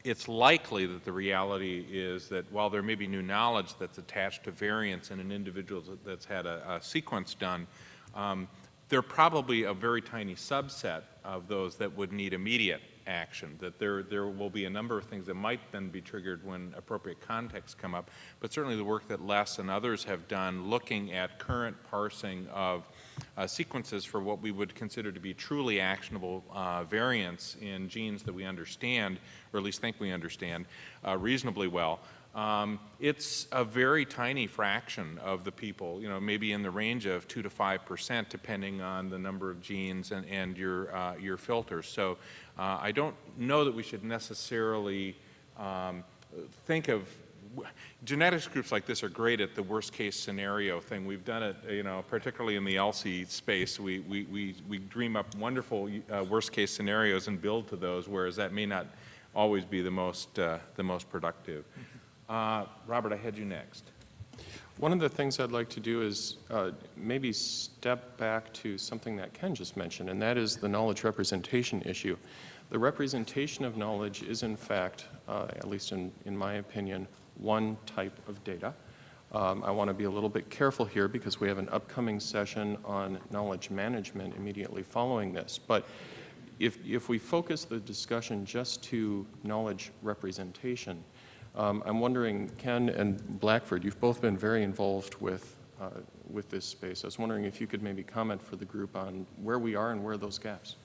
it's likely that the reality is that while there may be new knowledge that's attached to variants in an individual that's had a, a sequence done, um, there are probably a very tiny subset of those that would need immediate action, that there, there will be a number of things that might then be triggered when appropriate contexts come up. But certainly the work that Les and others have done looking at current parsing of uh, sequences for what we would consider to be truly actionable uh, variants in genes that we understand, or at least think we understand, uh, reasonably well, um, it's a very tiny fraction of the people, you know, maybe in the range of 2 to 5 percent, depending on the number of genes and, and your, uh, your filters. So uh, I don't know that we should necessarily um, think of genetics groups like this are great at the worst case scenario thing. We've done it, you know, particularly in the ELSI space. We, we, we, we dream up wonderful uh, worst case scenarios and build to those, whereas that may not always be the most, uh, the most productive. Uh, Robert, I had you next. One of the things I'd like to do is uh, maybe step back to something that Ken just mentioned, and that is the knowledge representation issue. The representation of knowledge is, in fact, uh, at least in, in my opinion, one type of data. Um, I want to be a little bit careful here because we have an upcoming session on knowledge management immediately following this. But if, if we focus the discussion just to knowledge representation, um, I'm wondering, Ken and Blackford, you've both been very involved with, uh, with this space. I was wondering if you could maybe comment for the group on where we are and where are those gaps.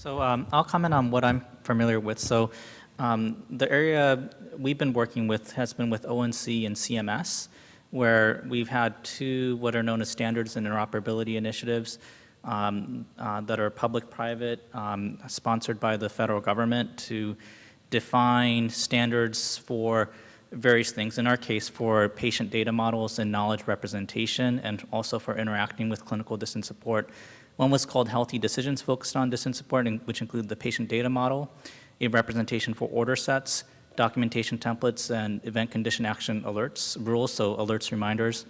So um, I'll comment on what I'm familiar with. So um, the area we've been working with has been with ONC and CMS, where we've had two what are known as standards and interoperability initiatives um, uh, that are public-private, um, sponsored by the federal government to define standards for various things. In our case, for patient data models and knowledge representation, and also for interacting with clinical decision support. One was called Health eDecisions, focused on decision support, which included the patient data model, a representation for order sets, documentation templates, and event condition action alerts, rules, so alerts, reminders,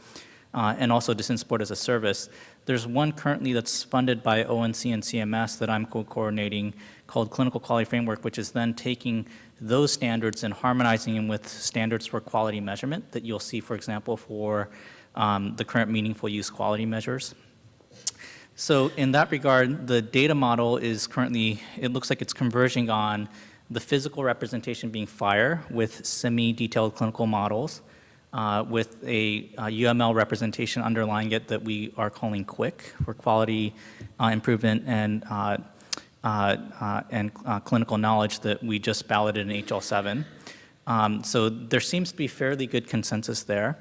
uh, and also decision support as a service. There's one currently that's funded by ONC and CMS that I'm co-coordinating called Clinical Quality Framework, which is then taking those standards and harmonizing them with standards for quality measurement that you'll see, for example, for um, the current meaningful use quality measures. So in that regard, the data model is currently, it looks like it's converging on the physical representation being FHIR with semi-detailed clinical models uh, with a, UML representation underlying it that we are calling QUICK for quality uh, improvement and, uh, uh, uh, and uh, clinical knowledge that we just balloted in HL7. Um, so there seems to be fairly good consensus there.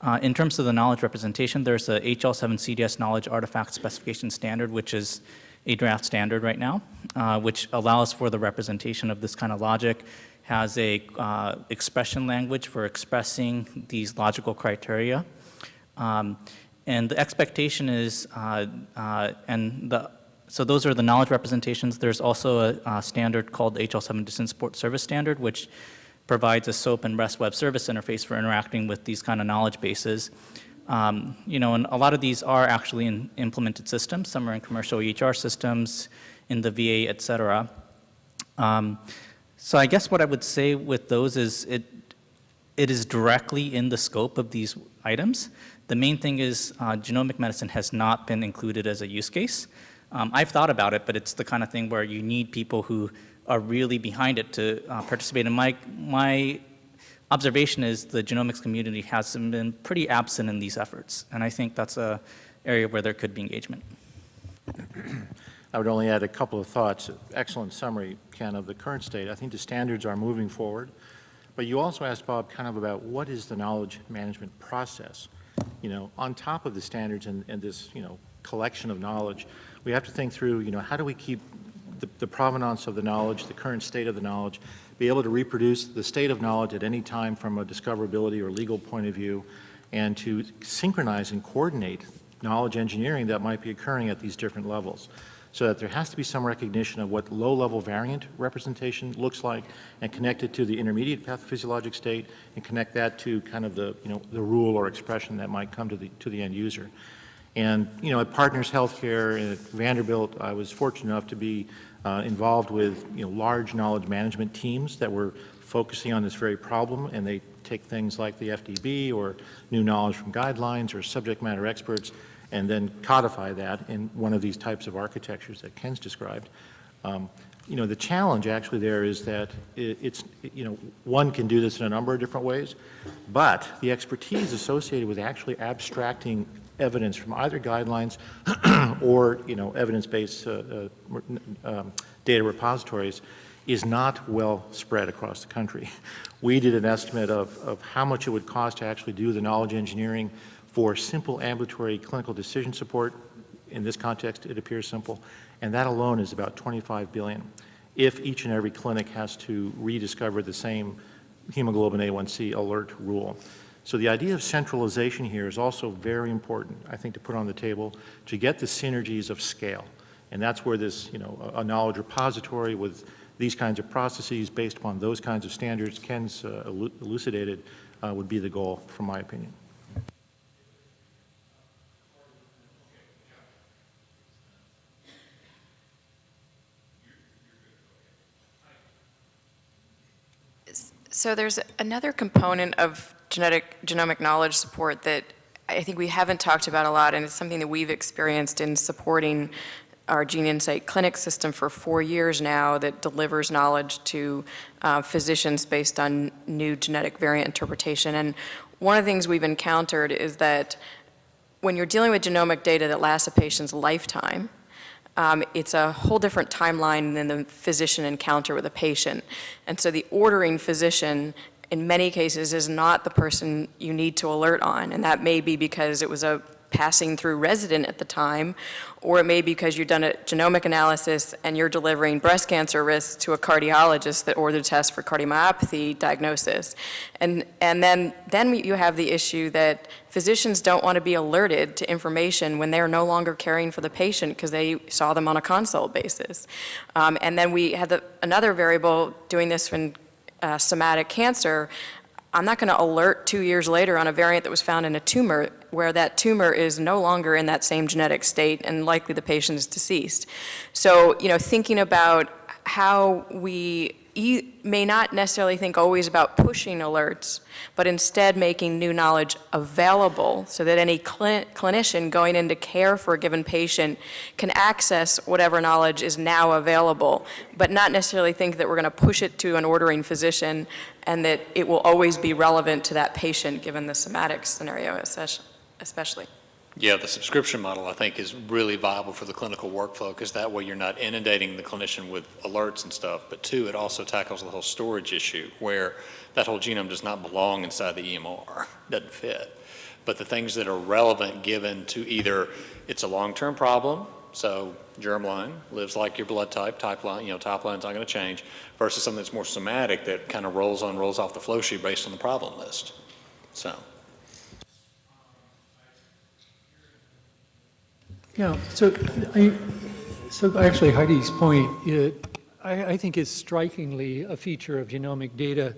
Uh, in terms of the knowledge representation, there's a HL7 CDS knowledge artifact specification standard, which is a draft standard right now, uh, which allows for the representation of this kind of logic, has a uh, expression language for expressing these logical criteria. Um, and the expectation is, uh, uh, and the, so those are the knowledge representations. There's also a, a standard called the HL7 Decision Support Service Standard, which provides a SOAP and REST web service interface for interacting with these kind of knowledge bases. Um, you know, and a lot of these are actually in implemented systems. Some are in commercial EHR systems, in the VA, et cetera. Um, so I guess what I would say with those is it, it is directly in the scope of these items. The main thing is uh, genomic medicine has not been included as a use case. Um, I've thought about it, but it's the kind of thing where you need people who are really behind it to uh, participate. And my, my observation is the genomics community has been pretty absent in these efforts. And I think that's a area where there could be engagement. I would only add a couple of thoughts. Excellent summary, Ken, of the current state. I think the standards are moving forward. But you also asked, Bob, kind of about what is the knowledge management process? You know, on top of the standards and, and this, you know, collection of knowledge, we have to think through, you know, how do we keep the, the provenance of the knowledge, the current state of the knowledge, be able to reproduce the state of knowledge at any time from a discoverability or legal point of view, and to synchronize and coordinate knowledge engineering that might be occurring at these different levels so that there has to be some recognition of what low-level variant representation looks like and connect it to the intermediate pathophysiologic state and connect that to kind of the, you know, the rule or expression that might come to the, to the end user. And, you know, at Partners Healthcare and at Vanderbilt, I was fortunate enough to be uh, involved with, you know, large knowledge management teams that were focusing on this very problem, and they take things like the FDB or new knowledge from guidelines or subject matter experts and then codify that in one of these types of architectures that Ken's described. Um, you know, the challenge actually there is that it, it's, you know, one can do this in a number of different ways, but the expertise associated with actually abstracting evidence from either guidelines or, you know, evidence-based uh, uh, um, data repositories is not well spread across the country. We did an estimate of, of how much it would cost to actually do the knowledge engineering for simple ambulatory clinical decision support. In this context, it appears simple, and that alone is about 25 billion. If each and every clinic has to rediscover the same hemoglobin A1C alert rule. So the idea of centralization here is also very important, I think, to put on the table to get the synergies of scale. And that's where this, you know, a knowledge repository with these kinds of processes based upon those kinds of standards Ken's uh, elucidated uh, would be the goal, from my opinion. So there's another component of genetic genomic knowledge support that I think we haven't talked about a lot, and it's something that we've experienced in supporting our GeneInsight clinic system for four years now that delivers knowledge to uh, physicians based on new genetic variant interpretation. And one of the things we've encountered is that when you're dealing with genomic data that lasts a patient's lifetime, um, it's a whole different timeline than the physician encounter with a patient. And so the ordering physician in many cases is not the person you need to alert on. And that may be because it was a passing through resident at the time, or it may be because you've done a genomic analysis and you're delivering breast cancer risk to a cardiologist that ordered a test for cardiomyopathy diagnosis. And, and then, then you have the issue that physicians don't want to be alerted to information when they're no longer caring for the patient because they saw them on a consult basis. Um, and then we had the, another variable doing this in uh, somatic cancer I'm not going to alert two years later on a variant that was found in a tumor where that tumor is no longer in that same genetic state and likely the patient is deceased. So, you know, thinking about how we e may not necessarily think always about pushing alerts, but instead making new knowledge available so that any cl clinician going into care for a given patient can access whatever knowledge is now available, but not necessarily think that we're going to push it to an ordering physician and that it will always be relevant to that patient given the somatic scenario especially. Yeah, the subscription model, I think, is really viable for the clinical workflow because that way you're not inundating the clinician with alerts and stuff. But two, it also tackles the whole storage issue where that whole genome does not belong inside the EMR, doesn't fit. But the things that are relevant given to either it's a long-term problem, so germline lives like your blood type, type line, you know, top line's not going to change, versus something that's more somatic that kind of rolls on, rolls off the flow sheet based on the problem list. So. Yeah, so, I, so actually Heidi's point, it, I, I think is strikingly a feature of genomic data,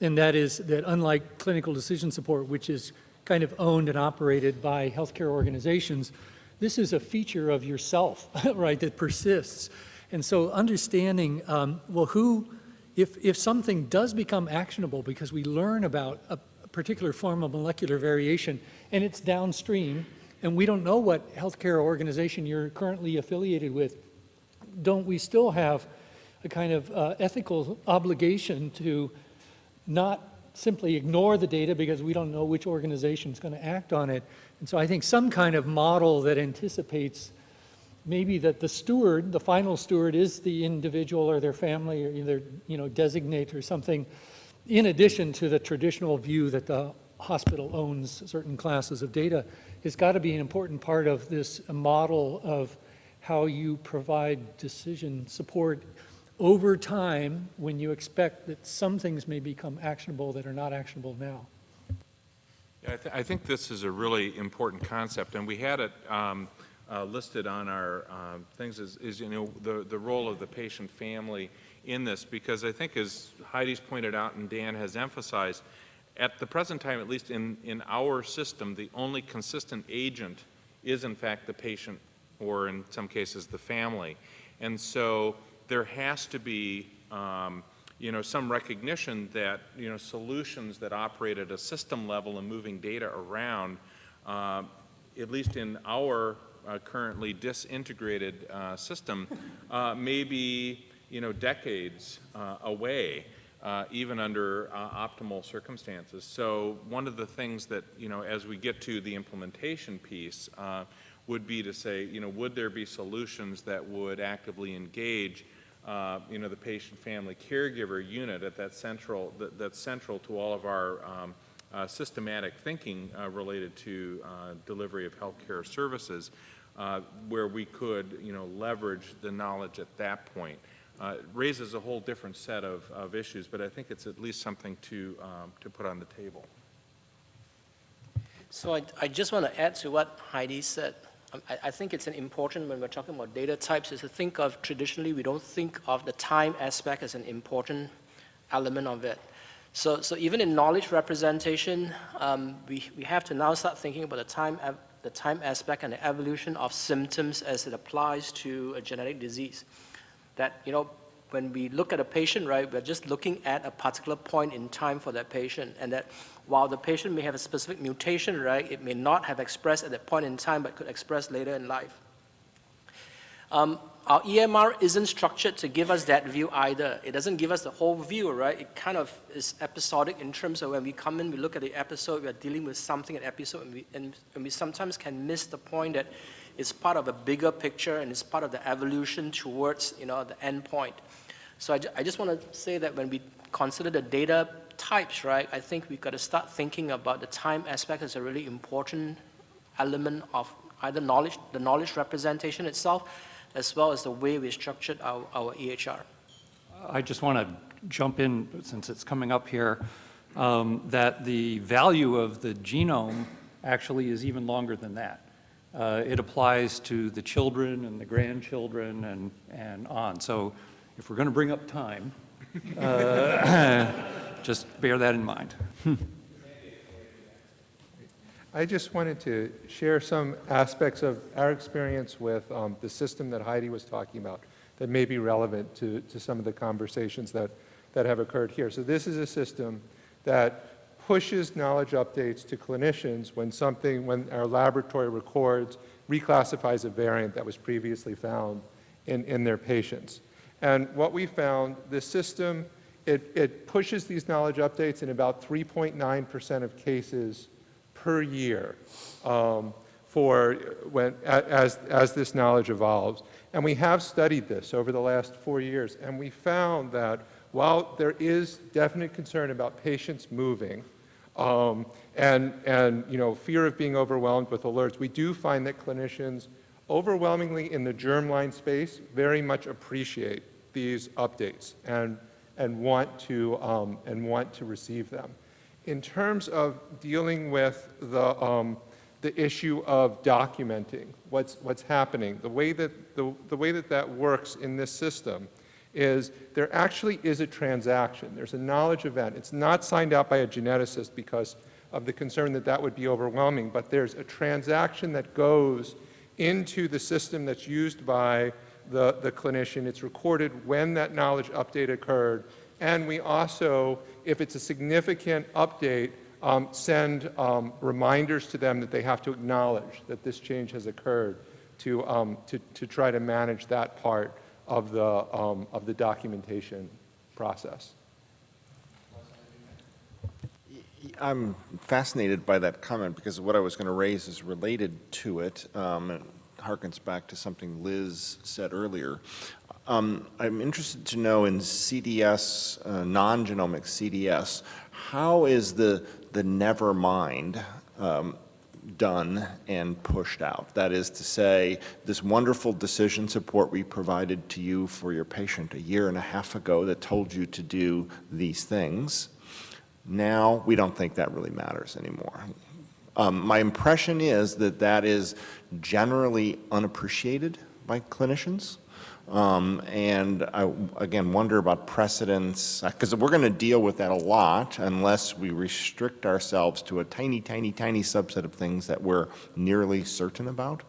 and that is that unlike clinical decision support, which is kind of owned and operated by healthcare organizations. This is a feature of yourself, right, that persists. And so understanding, um, well, who, if, if something does become actionable because we learn about a, a particular form of molecular variation and it's downstream, and we don't know what healthcare organization you're currently affiliated with, don't we still have a kind of uh, ethical obligation to not simply ignore the data because we don't know which organization is going to act on it. And so I think some kind of model that anticipates maybe that the steward, the final steward is the individual or their family or either, you know, designate or something in addition to the traditional view that the hospital owns certain classes of data has got to be an important part of this model of how you provide decision support over time when you expect that some things may become actionable that are not actionable now. Yeah, I, th I think this is a really important concept, and we had it um, uh, listed on our um, things is, is, you know, the, the role of the patient family in this, because I think as Heidi's pointed out and Dan has emphasized, at the present time, at least in, in our system, the only consistent agent is in fact the patient or in some cases the family. And so there has to be um, you know, some recognition that, you know, solutions that operate at a system level and moving data around, uh, at least in our uh, currently disintegrated uh, system, uh, may be, you know, decades uh, away uh, even under uh, optimal circumstances. So one of the things that, you know, as we get to the implementation piece, uh, would be to say, you know, would there be solutions that would actively engage, uh, you know, the patient family caregiver unit at that central, that, that's central to all of our um, uh, systematic thinking uh, related to delivery of healthcare services, where we could, you know, leverage the knowledge at that point uh, raises a whole different set of, of issues, but I think it's at least something to, um, to put on the table. So I, I just want to add to what Heidi said. Um, I, I think it's an important when we're talking about data types is to think of traditionally we don't think of the time aspect as an important element of it. So, so even in knowledge representation, um, we, we have to now start thinking about the time, the time aspect and the evolution of symptoms as it applies to a genetic disease that, you know, when we look at a patient, right, we're just looking at a particular point in time for that patient, and that while the patient may have a specific mutation, right, it may not have expressed at that point in time, but could express later in life. Um, our EMR isn't structured to give us that view either. It doesn't give us the whole view, right? It kind of is episodic in terms of when we come in, we look at the episode, we're dealing with something at episode, and we, and, and we sometimes can miss the point that it's part of a bigger picture and it's part of the evolution towards, you know, the end point. So I, ju I just want to say that when we consider the data types, right, I think we've got to start thinking about the time aspect as a really important element of either knowledge, the knowledge representation itself, as well as the way we structured our, our EHR. I just want to jump in, since it's coming up here, um, that the value of the genome actually is even longer than that. Uh, it applies to the children and the grandchildren and, and on. So if we're going to bring up time, uh, just bear that in mind. I just wanted to share some aspects of our experience with um, the system that Heidi was talking about that may be relevant to, to some of the conversations that, that have occurred here. So this is a system that pushes knowledge updates to clinicians when something, when our laboratory records, reclassifies a variant that was previously found in, in their patients. And what we found, the system, it, it pushes these knowledge updates in about 3.9% of cases per year um, for when, as, as this knowledge evolves. And we have studied this over the last four years, and we found that while there is definite concern about patients moving, um, and, and you know, fear of being overwhelmed with alerts. We do find that clinicians overwhelmingly in the germline space very much appreciate these updates and, and, want to, um, and want to receive them. In terms of dealing with the, um, the issue of documenting what's, what's happening, the way, that, the, the way that that works in this system is there actually is a transaction. There's a knowledge event. It's not signed out by a geneticist because of the concern that that would be overwhelming, but there's a transaction that goes into the system that's used by the, the clinician. It's recorded when that knowledge update occurred. And we also, if it's a significant update, um, send um, reminders to them that they have to acknowledge that this change has occurred to, um, to, to try to manage that part of the, um, of the documentation process. I'm fascinated by that comment because what I was going to raise is related to it. Um, it harkens back to something Liz said earlier. Um, I'm interested to know in CDS, uh, non-genomic CDS, how is the, the never mind um, done and pushed out? That is to say, this wonderful decision support we provided to you for your patient a year and a half ago that told you to do these things, now we don't think that really matters anymore. Um, my impression is that that is generally unappreciated by clinicians. Um, and I, again, wonder about precedents, because we're going to deal with that a lot unless we restrict ourselves to a tiny, tiny, tiny subset of things that we're nearly certain about.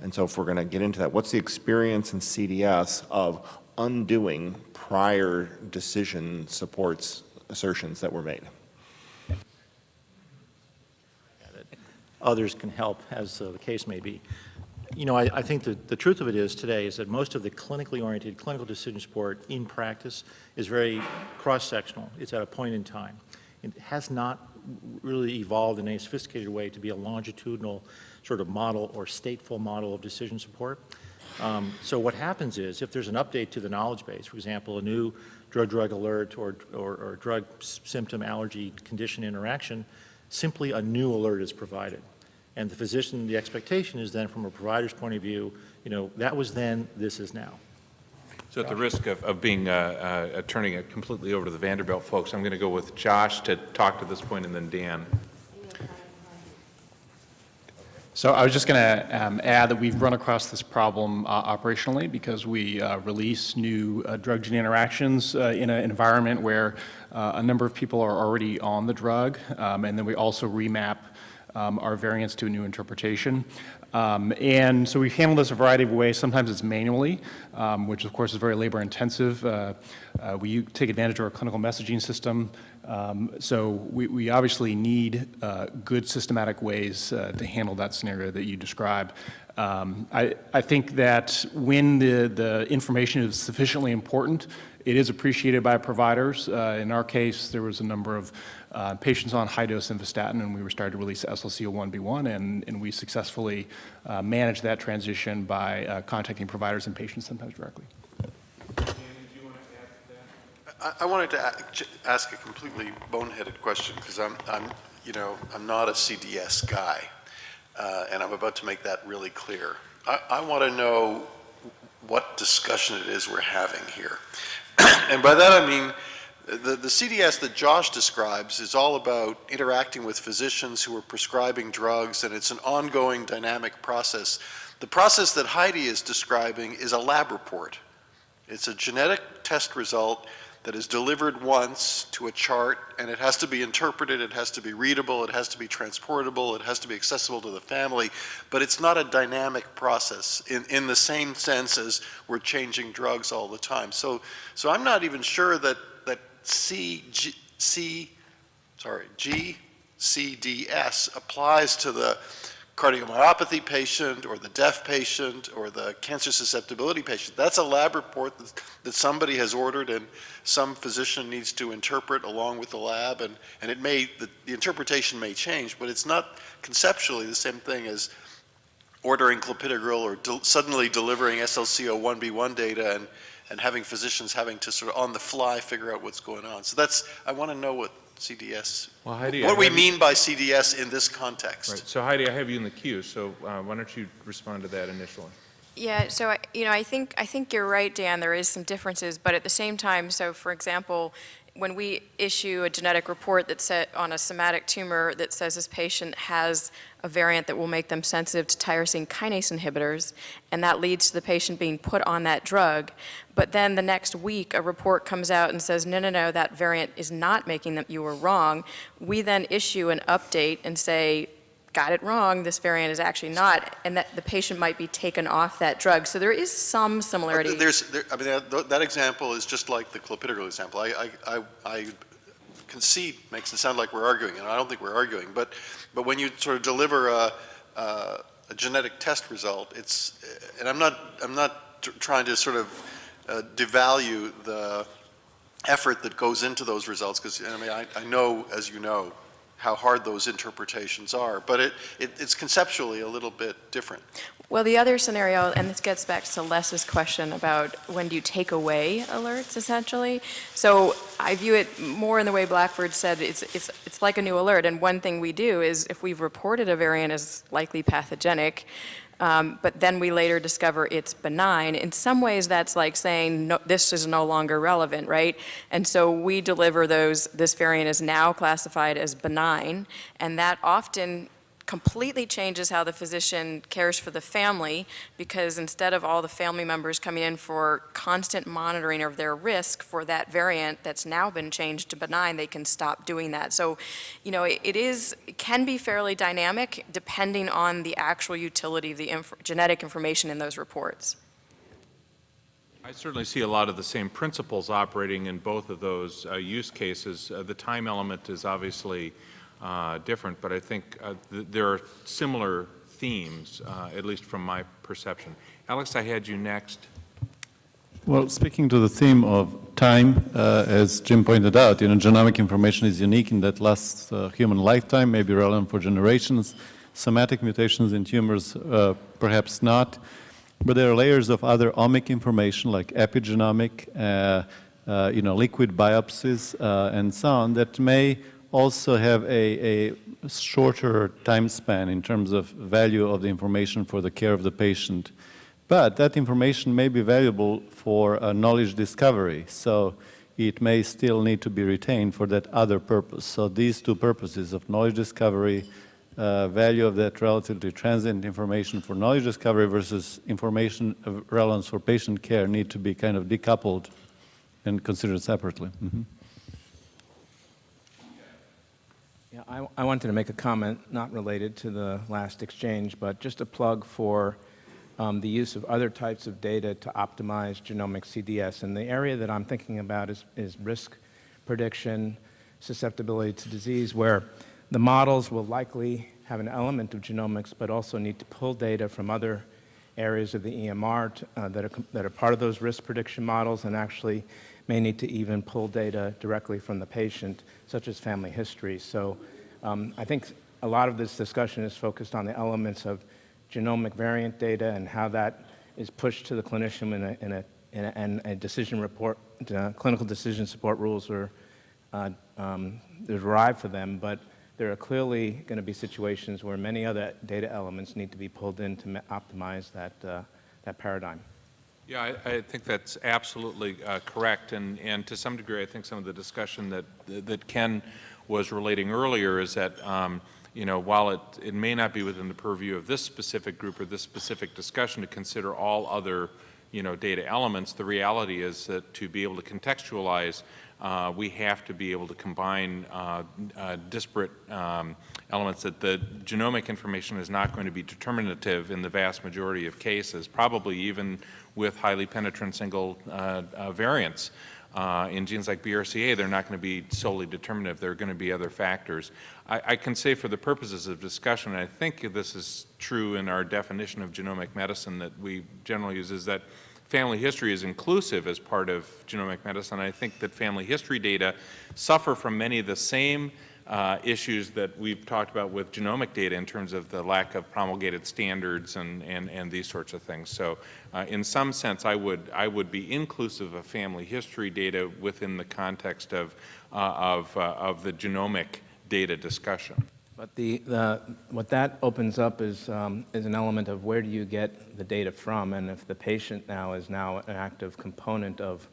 And so if we're going to get into that, what's the experience in CDS of undoing prior decision supports assertions that were made? Others can help, as uh, the case may be. You know, I, I think that the truth of it is today is that most of the clinically oriented clinical decision support in practice is very cross-sectional. It's at a point in time. It has not really evolved in a sophisticated way to be a longitudinal sort of model or stateful model of decision support. Um, so what happens is if there's an update to the knowledge base, for example, a new drug-drug alert or, or, or drug symptom allergy condition interaction, simply a new alert is provided. And the physician, the expectation is then from a provider's point of view, you know, that was then, this is now. So at the risk of, of being, uh, uh, turning it completely over to the Vanderbilt folks, I'm going to go with Josh to talk to this point and then Dan. So I was just going to um, add that we've run across this problem uh, operationally because we uh, release new uh, drug gene interactions uh, in an environment where uh, a number of people are already on the drug, um, and then we also remap um, our variants to a new interpretation. Um, and so we've handled this a variety of ways. Sometimes it's manually, um, which of course is very labor intensive. Uh, uh, we take advantage of our clinical messaging system. Um, so we, we, obviously need uh, good systematic ways uh, to handle that scenario that you describe. Um, I, I, think that when the, the information is sufficiently important, it is appreciated by providers. Uh, in our case, there was a number of uh, patients on high-dose simvastatin, and we were starting to release SLCO1B1, and, and we successfully uh, managed that transition by uh, contacting providers and patients sometimes directly. I, I wanted to ask a completely boneheaded question because I'm, I'm, you know, I'm not a CDS guy, uh, and I'm about to make that really clear. I, I want to know what discussion it is we're having here. and by that I mean, the, the CDS that Josh describes is all about interacting with physicians who are prescribing drugs, and it's an ongoing dynamic process. The process that Heidi is describing is a lab report. It's a genetic test result that is delivered once to a chart and it has to be interpreted, it has to be readable, it has to be transportable, it has to be accessible to the family, but it's not a dynamic process in, in the same sense as we're changing drugs all the time. So, so I'm not even sure that, C, G, C, sorry, GCDS applies to the cardiomyopathy patient or the deaf patient or the cancer susceptibility patient. That's a lab report that, that somebody has ordered and some physician needs to interpret along with the lab and, and it may, the, the interpretation may change, but it's not conceptually the same thing as ordering clopidogrel or de suddenly delivering SLCO1B1 data and, and having physicians having to sort of on the fly figure out what's going on. So that's, I want to know what CDS, well, Heidi, what we mean by CDS in this context. Right. So Heidi, I have you in the queue, so uh, why don't you respond to that initially? Yeah, so you know, I think I think you're right, Dan. There is some differences, but at the same time, so for example, when we issue a genetic report that set on a somatic tumor that says this patient has a variant that will make them sensitive to tyrosine kinase inhibitors, and that leads to the patient being put on that drug, but then the next week a report comes out and says, no, no, no, that variant is not making them, you were wrong, we then issue an update and say, got it wrong, this variant is actually not, and that the patient might be taken off that drug. So there is some similarity. There's, there, I mean, that, that example is just like the clopidogrel example. I, I, I, I concede, makes it sound like we're arguing, and I don't think we're arguing, but, but when you sort of deliver a, a, a genetic test result, it's, and I'm not, I'm not trying to sort of uh, devalue the effort that goes into those results, because I mean, I, I know, as you know, how hard those interpretations are, but it, it, it's conceptually a little bit different. Well, the other scenario, and this gets back to Les's question about when do you take away alerts, essentially. So I view it more in the way Blackford said, it's, it's, it's like a new alert. And one thing we do is if we've reported a variant as likely pathogenic, um, but then we later discover it's benign. In some ways, that's like saying no, this is no longer relevant, right? And so we deliver those, this variant is now classified as benign, and that often completely changes how the physician cares for the family because instead of all the family members coming in for constant monitoring of their risk for that variant that's now been changed to benign, they can stop doing that. So, you know, it, it is, it can be fairly dynamic depending on the actual utility of the inf genetic information in those reports. I certainly see a lot of the same principles operating in both of those uh, use cases. Uh, the time element is obviously uh, different, but I think uh, th there are similar themes, uh, at least from my perception. Alex, I had you next. Well, speaking to the theme of time, uh, as Jim pointed out, you know, genomic information is unique in that lasts uh, human lifetime, may be relevant for generations. Somatic mutations in tumors, uh, perhaps not. But there are layers of other omic information like epigenomic, you know, liquid biopsies, and so on that may also have a, a shorter time span in terms of value of the information for the care of the patient. But that information may be valuable for knowledge discovery. So it may still need to be retained for that other purpose. So these two purposes of knowledge discovery, uh, value of that relatively transient information for knowledge discovery versus information of relevance for patient care need to be kind of decoupled and considered separately. Mm -hmm. Yeah, I, I, wanted to make a comment not related to the last exchange, but just a plug for um, the use of other types of data to optimize genomic CDS. And the area that I'm thinking about is, is risk prediction, susceptibility to disease, where the models will likely have an element of genomics, but also need to pull data from other areas of the EMR to, uh, that, are, that are part of those risk prediction models and actually may need to even pull data directly from the patient, such as family history. So um, I think a lot of this discussion is focused on the elements of genomic variant data and how that is pushed to the clinician in a, in a, in a, and a decision report, uh, clinical decision support rules are uh, um, derived for them, but there are clearly going to be situations where many other data elements need to be pulled in to optimize that, uh, that paradigm. Yeah, I, I, think that's absolutely uh, correct, and, and to some degree, I think some of the discussion that that Ken was relating earlier is that um, you know while it it may not be within the purview of this specific group or this specific discussion to consider all other you know data elements, the reality is that to be able to contextualize, uh, we have to be able to combine uh, uh disparate um, elements that the genomic information is not going to be determinative in the vast majority of cases, probably even with highly penetrant single uh, uh, variants. Uh, in genes like BRCA, they're not going to be solely determinative. There are going to be other factors. I, I, can say for the purposes of discussion, and I think this is true in our definition of genomic medicine that we generally use, is that family history is inclusive as part of genomic medicine. I think that family history data suffer from many of the same uh, issues that we've talked about with genomic data in terms of the lack of promulgated standards and, and, and these sorts of things. So uh, in some sense, I would, I would be inclusive of family history data within the context of, uh, of, uh, of the genomic data discussion. But the, the, what that opens up is, um, is an element of where do you get the data from, and if the patient now is now an active component of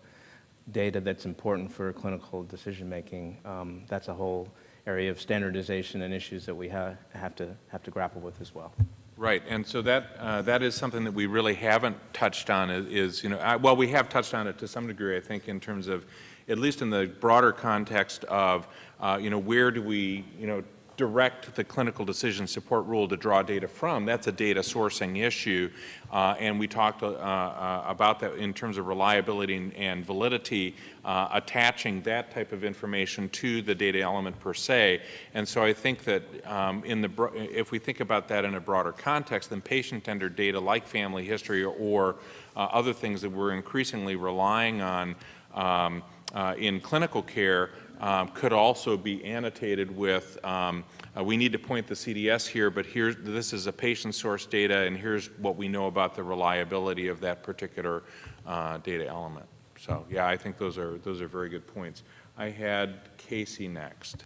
data that's important for clinical decision-making, um, that's a whole area of standardization and issues that we ha have to have to grapple with as well. Right, and so that uh, that is something that we really haven't touched on. Is, you know, I, well, we have touched on it to some degree, I think, in terms of, at least in the broader context of, uh, you know, where do we, you know, direct the clinical decision support rule to draw data from. That's a data sourcing issue, uh, and we talked uh, uh, about that in terms of reliability and, and validity, uh, attaching that type of information to the data element per se. And so I think that um, in the if we think about that in a broader context, then patient-centered data like family history or, or uh, other things that we're increasingly relying on um, uh, in clinical care um, could also be annotated with, um, uh, we need to point the CDS here, but here, this is a patient source data, and here's what we know about the reliability of that particular uh, data element. So, yeah, I think those are, those are very good points. I had Casey next.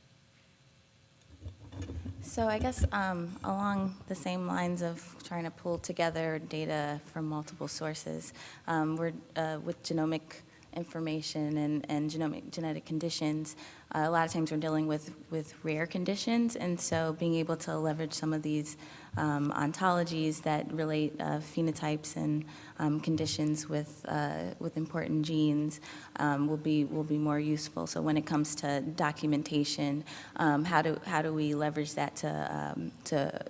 So I guess um, along the same lines of trying to pull together data from multiple sources, um, we're uh, with genomic information and, and genomic genetic conditions, uh, a lot of times we're dealing with, with rare conditions, and so being able to leverage some of these um, ontologies that relate uh, phenotypes and um, conditions with, uh, with important genes um, will, be, will be more useful. So when it comes to documentation, um, how, do, how do we leverage that to, um, to,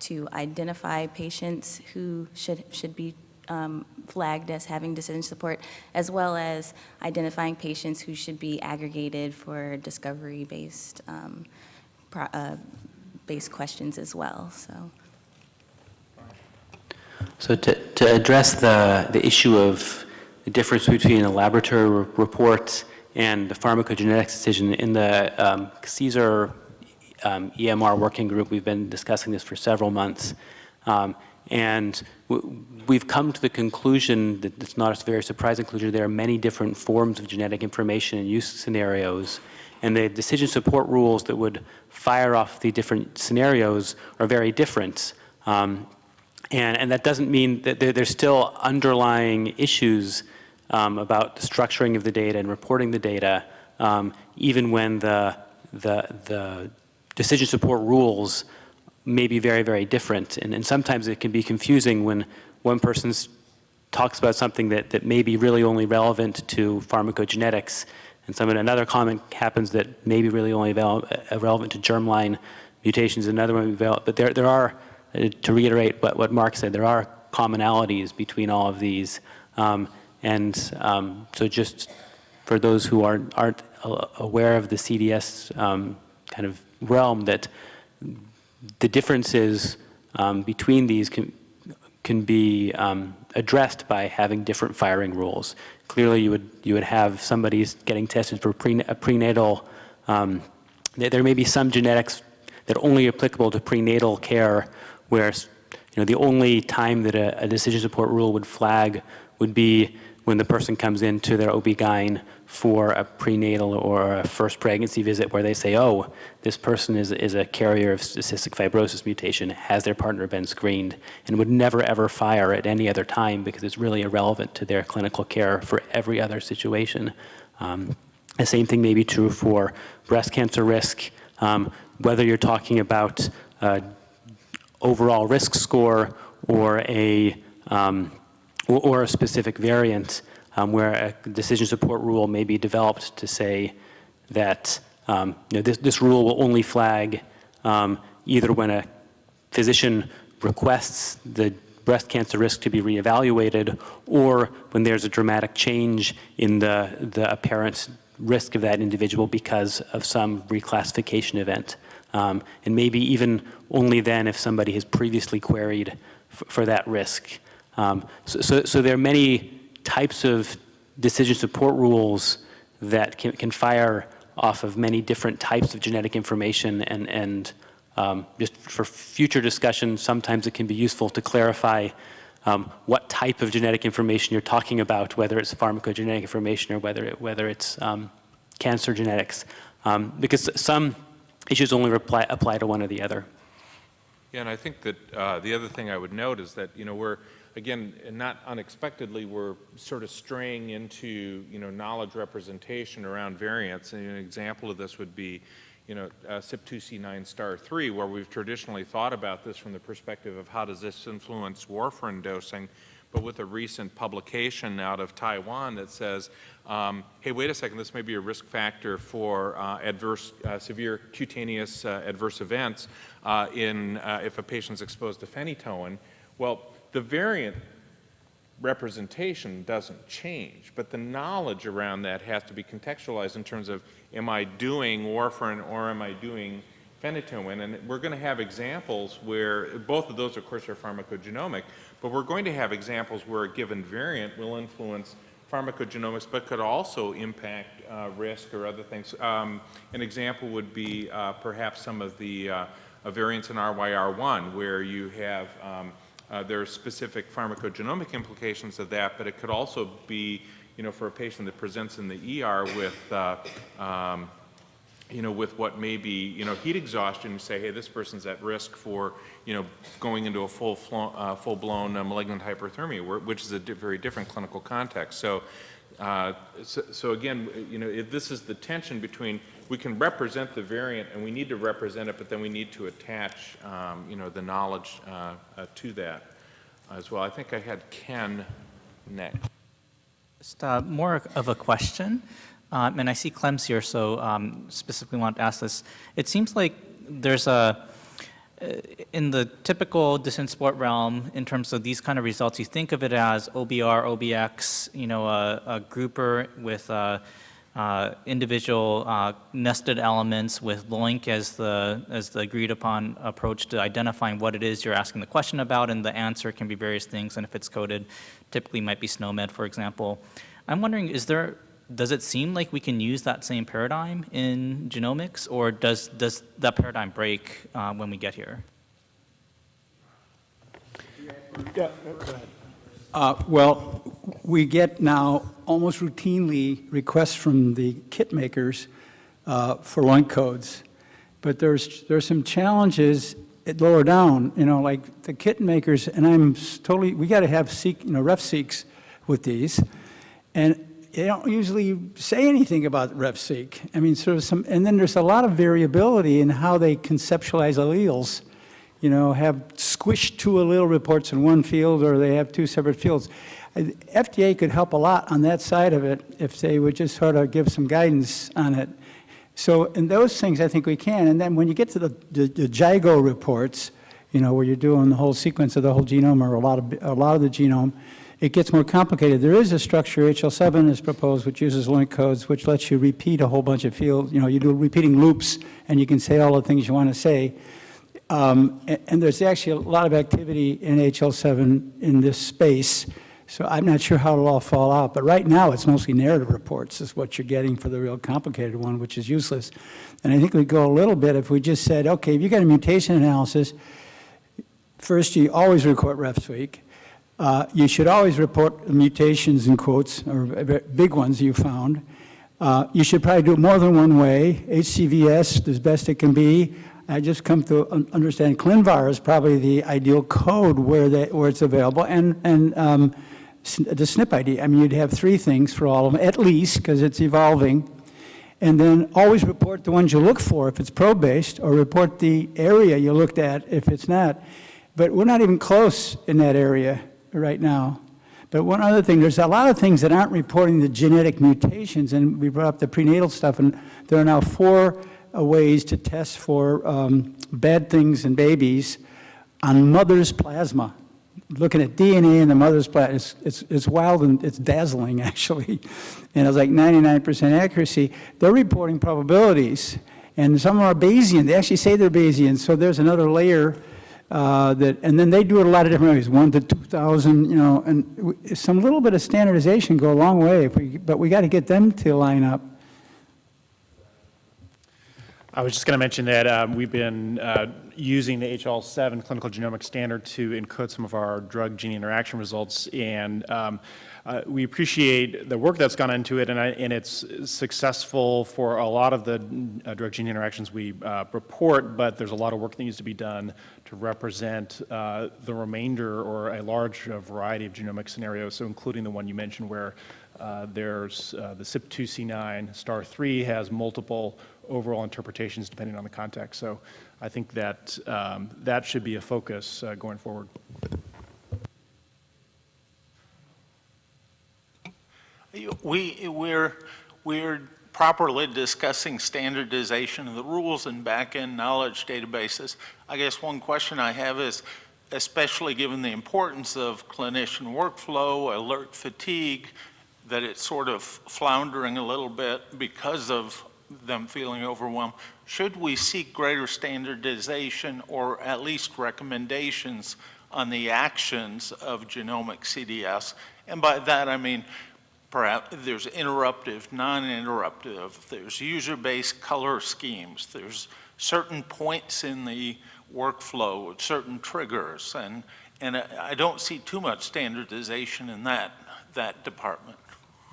to identify patients who should, should be um, flagged as having decision support, as well as identifying patients who should be aggregated for discovery-based um, uh, based questions as well. So. So to, to address the, the issue of the difference between a laboratory report and the pharmacogenetics decision, in the um, CSER um, EMR working group, we've been discussing this for several months. Um, and we've come to the conclusion that it's not a very surprising conclusion. There are many different forms of genetic information and use scenarios. And the decision support rules that would fire off the different scenarios are very different. Um, and, and that doesn't mean that there, there's still underlying issues um, about the structuring of the data and reporting the data, um, even when the, the, the decision support rules may be very, very different. And, and sometimes it can be confusing when one person talks about something that, that may be really only relevant to pharmacogenetics, and some another comment happens that may be really only uh, relevant to germline mutations, another one, but there, there are, uh, to reiterate what, what Mark said, there are commonalities between all of these. Um, and um, so just for those who aren't, aren't aware of the CDS um, kind of realm, that the differences um, between these can, can be um, addressed by having different firing rules. Clearly, you would you would have somebody getting tested for pre, a prenatal. Um, there may be some genetics that are only applicable to prenatal care, where you know the only time that a, a decision support rule would flag would be when the person comes into their OB-GYN for a prenatal or a first pregnancy visit where they say, oh, this person is, is a carrier of cystic fibrosis mutation, has their partner been screened, and would never ever fire at any other time because it's really irrelevant to their clinical care for every other situation. Um, the same thing may be true for breast cancer risk, um, whether you're talking about uh, overall risk score or a, um, or, or a specific variant um, where a decision support rule may be developed to say that um, you know, this, this rule will only flag um, either when a physician requests the breast cancer risk to be reevaluated or when there's a dramatic change in the, the apparent risk of that individual because of some reclassification event. Um, and maybe even only then if somebody has previously queried for that risk. Um, so, so, so, there are many types of decision support rules that can, can fire off of many different types of genetic information and, and um, just for future discussion, sometimes it can be useful to clarify um, what type of genetic information you're talking about, whether it's pharmacogenetic information or whether, it, whether it's um, cancer genetics, um, because some issues only apply, apply to one or the other. Yeah, and I think that uh, the other thing I would note is that, you know, we're, again, not unexpectedly, we're sort of straying into, you know, knowledge representation around variants. And an example of this would be, you know, uh, CYP2C9 star 3, where we've traditionally thought about this from the perspective of how does this influence warfarin dosing, but with a recent publication out of Taiwan that says, um, hey, wait a second, this may be a risk factor for uh, adverse, uh, severe cutaneous uh, adverse events uh, in, uh, if a patient's exposed to phenytoin. Well, the variant representation doesn't change, but the knowledge around that has to be contextualized in terms of, am I doing warfarin or am I doing phenytoin? And we're going to have examples where, both of those, of course, are pharmacogenomic, but we're going to have examples where a given variant will influence pharmacogenomics, but could also impact uh, risk or other things. Um, an example would be uh, perhaps some of the uh, variants in RYR1, where you have um, uh, there are specific pharmacogenomic implications of that, but it could also be, you know, for a patient that presents in the ER with, uh, um, you know, with what may be, you know, heat exhaustion, you say, hey, this person's at risk for, you know, going into a full uh, full-blown uh, malignant hyperthermia, which is a di very different clinical context. So, uh, so, so, again, you know, this is the tension between we can represent the variant and we need to represent it, but then we need to attach, um, you know, the knowledge uh, uh, to that as well. I think I had Ken next. Just uh, more of a question, um, and I see Clem's here, so um, specifically want to ask this. It seems like there's a, in the typical decision sport realm, in terms of these kind of results, you think of it as OBR, OBX, you know, a, a grouper with uh, uh, individual uh, nested elements with LOINC as the, as the agreed upon approach to identifying what it is you're asking the question about, and the answer can be various things, and if it's coded, typically might be SNOMED, for example. I'm wondering, is there, does it seem like we can use that same paradigm in genomics, or does, does that paradigm break uh, when we get here? Yeah, uh, well, we get now almost routinely requests from the kit makers uh, for LOINC codes, but there's there's some challenges at lower down. You know, like the kit makers, and I'm totally. We got to have seek, you know, RefSeqs with these, and they don't usually say anything about RefSeq. I mean, sort of some, and then there's a lot of variability in how they conceptualize alleles you know, have squished two allele reports in one field or they have two separate fields. Uh, FDA could help a lot on that side of it if they would just sort of give some guidance on it. So in those things, I think we can. And then when you get to the, the, the JIGO reports, you know, where you're doing the whole sequence of the whole genome or a lot of, a lot of the genome, it gets more complicated. There is a structure, HL7 is proposed, which uses LOINC codes, which lets you repeat a whole bunch of fields. You know, you do repeating loops, and you can say all the things you want to say. Um, and, and, there's actually a lot of activity in HL7 in this space, so I'm not sure how it'll all fall out. But right now, it's mostly narrative reports is what you're getting for the real complicated one, which is useless. And I think we'd go a little bit if we just said, okay, if you got a mutation analysis, first you always record RefSeq. Uh, you should always report mutations in quotes, or big ones you found. Uh, you should probably do it more than one way. HGVS, as best it can be. I just come to understand ClinVar is probably the ideal code where, they, where it's available, and, and um, the SNP ID. I mean, you'd have three things for all of them, at least, because it's evolving. And then always report the ones you look for if it's probe-based, or report the area you looked at if it's not. But we're not even close in that area right now. But one other thing, there's a lot of things that aren't reporting the genetic mutations, and we brought up the prenatal stuff, and there are now four ways to test for um, bad things in babies on mother's plasma. Looking at DNA in the mother's plasma, it's, it's, it's wild and it's dazzling, actually. And it's like 99% accuracy. They're reporting probabilities, and some are Bayesian. They actually say they're Bayesian, so there's another layer uh, that, and then they do it a lot of different ways, one to 2,000, you know, and some little bit of standardization go a long way, we, but we got to get them to line up. I was just going to mention that um, we've been uh, using the HL7 clinical genomic standard to encode some of our drug-gene interaction results, and um, uh, we appreciate the work that's gone into it, and, I, and it's successful for a lot of the uh, drug-gene interactions we uh, report, but there's a lot of work that needs to be done to represent uh, the remainder or a large variety of genomic scenarios, so including the one you mentioned where uh, there's uh, the CYP2C9 star 3 has multiple overall interpretations depending on the context. So I think that um, that should be a focus uh, going forward. We, we're, we're properly discussing standardization of the rules and back-end knowledge databases. I guess one question I have is, especially given the importance of clinician workflow, alert fatigue, that it's sort of floundering a little bit because of them feeling overwhelmed. Should we seek greater standardization or at least recommendations on the actions of genomic CDS? And by that I mean perhaps there's interruptive, non-interruptive, there's user-based color schemes, there's certain points in the workflow certain triggers, and, and I don't see too much standardization in that, that department.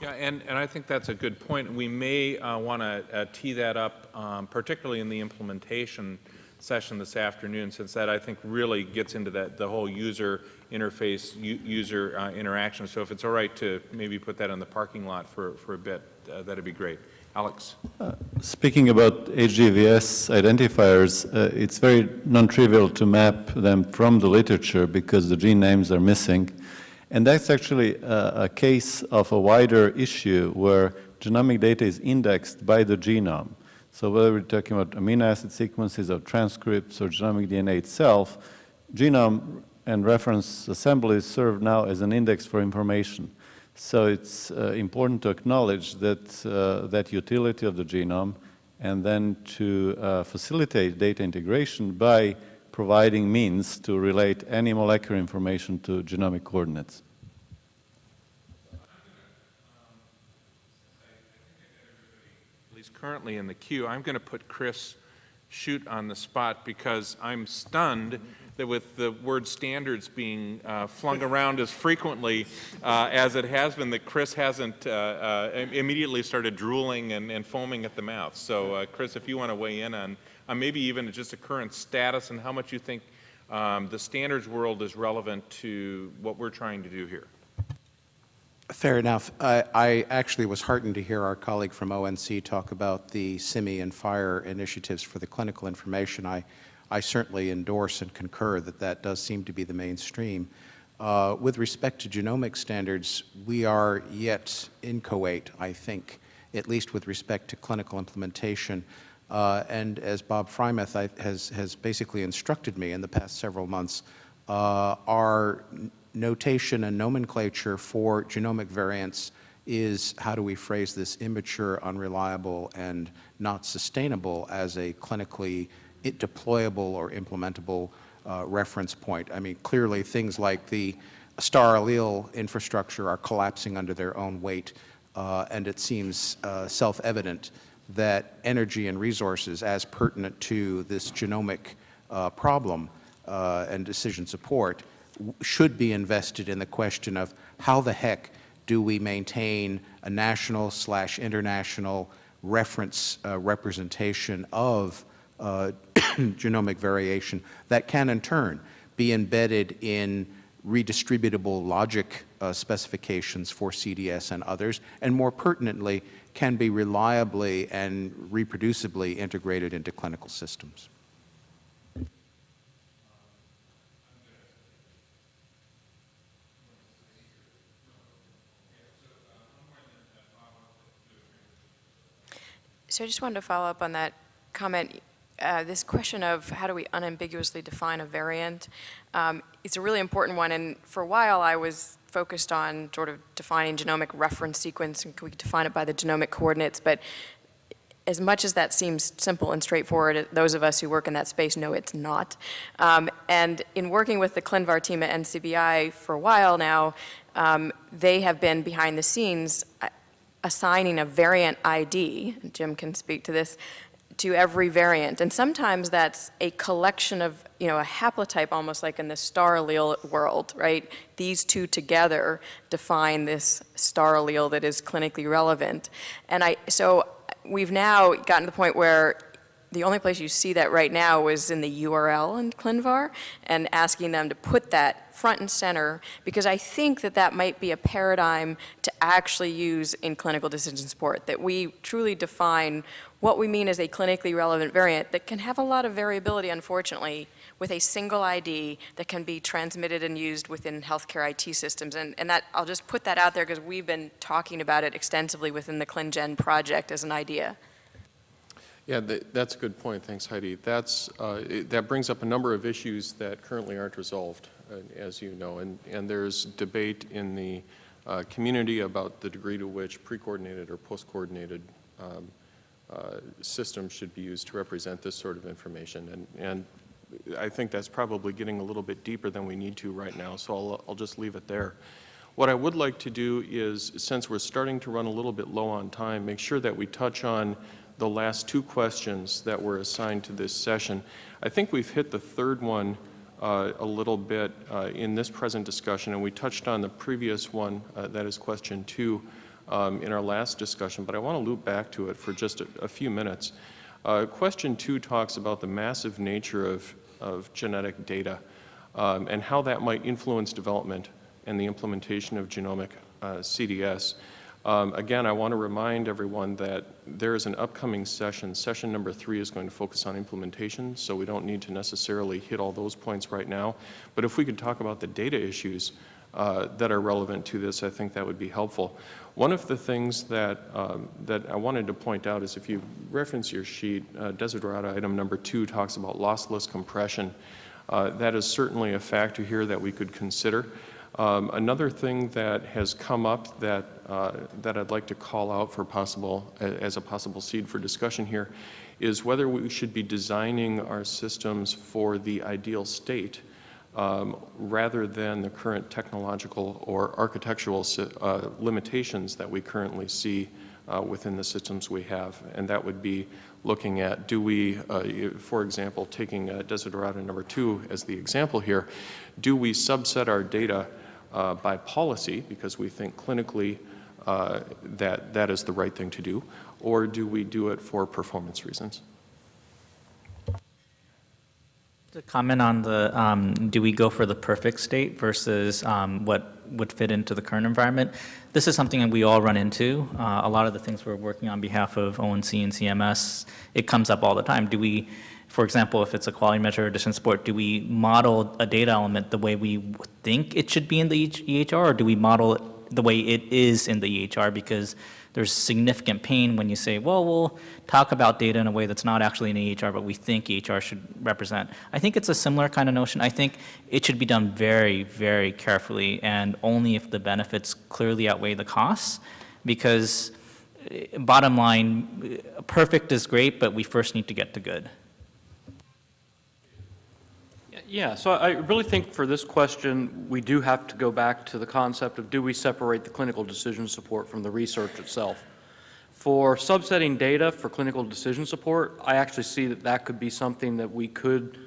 Yeah, and, and I think that's a good point. We may uh, want to uh, tee that up, um, particularly in the implementation session this afternoon, since that I think really gets into that the whole user interface, user uh, interaction. So if it's all right to maybe put that in the parking lot for, for a bit, uh, that'd be great. Alex. Uh, speaking about HGVS identifiers, uh, it's very non-trivial to map them from the literature because the gene names are missing. And that's actually a, a, case of a wider issue where genomic data is indexed by the genome. So whether we're talking about amino acid sequences or transcripts or genomic DNA itself, genome and reference assemblies serve now as an index for information. So it's uh, important to acknowledge that, uh, that utility of the genome and then to uh, facilitate data integration by providing means to relate any molecular information to genomic coordinates. He's currently in the queue, I'm going to put Chris Chute on the spot because I'm stunned that with the word standards being uh, flung around as frequently uh, as it has been, that Chris hasn't uh, uh immediately started drooling and, and, foaming at the mouth. So uh, Chris, if you want to weigh in on uh, maybe even just a current status and how much you think um, the standards world is relevant to what we're trying to do here. Fair enough. I, I actually was heartened to hear our colleague from ONC talk about the CIMI and FHIR initiatives for the clinical information. I, I certainly endorse and concur that that does seem to be the mainstream. Uh, with respect to genomic standards, we are yet inchoate, I think, at least with respect to clinical implementation. Uh, and as Bob Freimuth has, has basically instructed me in the past several months, uh, our notation and nomenclature for genomic variants is, how do we phrase this, immature, unreliable, and not sustainable as a clinically deployable or implementable uh, reference point. I mean, clearly things like the star allele infrastructure are collapsing under their own weight, uh, and it seems uh, self-evident that energy and resources as pertinent to this genomic uh, problem uh, and decision support should be invested in the question of how the heck do we maintain a national slash international reference uh, representation of uh, genomic variation that can in turn be embedded in redistributable logic uh, specifications for CDS and others, and more pertinently, can be reliably and reproducibly integrated into clinical systems. So I just wanted to follow up on that comment. Uh, this question of how do we unambiguously define a variant, um, it's a really important one. And for a while, I was focused on sort of defining genomic reference sequence, and we define it by the genomic coordinates. But as much as that seems simple and straightforward, those of us who work in that space know it's not. Um, and in working with the ClinVar team at NCBI for a while now, um, they have been behind the scenes assigning a variant ID, Jim can speak to this, to every variant. And sometimes that's a collection of, you know, a haplotype almost like in the star allele world, right? These two together define this star allele that is clinically relevant. And I, so we've now gotten to the point where the only place you see that right now is in the URL in ClinVar and asking them to put that front and center because I think that that might be a paradigm to actually use in clinical decision support, that we truly define what we mean is a clinically relevant variant that can have a lot of variability, unfortunately, with a single ID that can be transmitted and used within healthcare IT systems. And, and that, I'll just put that out there because we've been talking about it extensively within the ClinGen project as an idea. Yeah, th that's a good point. Thanks, Heidi. That's, uh, it, that brings up a number of issues that currently aren't resolved, uh, as you know, and, and there's debate in the uh, community about the degree to which pre-coordinated or post-coordinated um, uh, systems should be used to represent this sort of information. And, and I think that's probably getting a little bit deeper than we need to right now, so I'll, I'll just leave it there. What I would like to do is, since we're starting to run a little bit low on time, make sure that we touch on the last two questions that were assigned to this session. I think we've hit the third one uh, a little bit uh, in this present discussion, and we touched on the previous one, uh, that is question two, um, in our last discussion, but I want to loop back to it for just a, a few minutes. Uh, question two talks about the massive nature of, of genetic data um, and how that might influence development and the implementation of genomic uh, CDS. Um, again, I want to remind everyone that there is an upcoming session. Session number three is going to focus on implementation, so we don't need to necessarily hit all those points right now. But if we could talk about the data issues uh, that are relevant to this, I think that would be helpful. One of the things that, um, that I wanted to point out is if you reference your sheet, uh, Desiderata item number two talks about lossless compression. Uh, that is certainly a factor here that we could consider. Um, another thing that has come up that, uh, that I'd like to call out for possible, as a possible seed for discussion here, is whether we should be designing our systems for the ideal state um, rather than the current technological or architectural uh, limitations that we currently see uh, within the systems we have. And that would be looking at, do we, uh, for example, taking uh, Desiderata number two as the example here, do we subset our data uh, by policy because we think clinically uh, that that is the right thing to do, or do we do it for performance reasons? To comment on the, um, do we go for the perfect state versus um, what would fit into the current environment? This is something that we all run into. Uh, a lot of the things we're working on behalf of ONC and CMS, it comes up all the time. Do we for example, if it's a quality measure or decision support, do we model a data element the way we think it should be in the EHR, or do we model it the way it is in the EHR? Because there's significant pain when you say, well, we'll talk about data in a way that's not actually in EHR, but we think EHR should represent. I think it's a similar kind of notion. I think it should be done very, very carefully and only if the benefits clearly outweigh the costs, because eh, bottom line, perfect is great, but we first need to get to good. Yeah, so I really think for this question, we do have to go back to the concept of do we separate the clinical decision support from the research itself. For subsetting data for clinical decision support, I actually see that that could be something that we could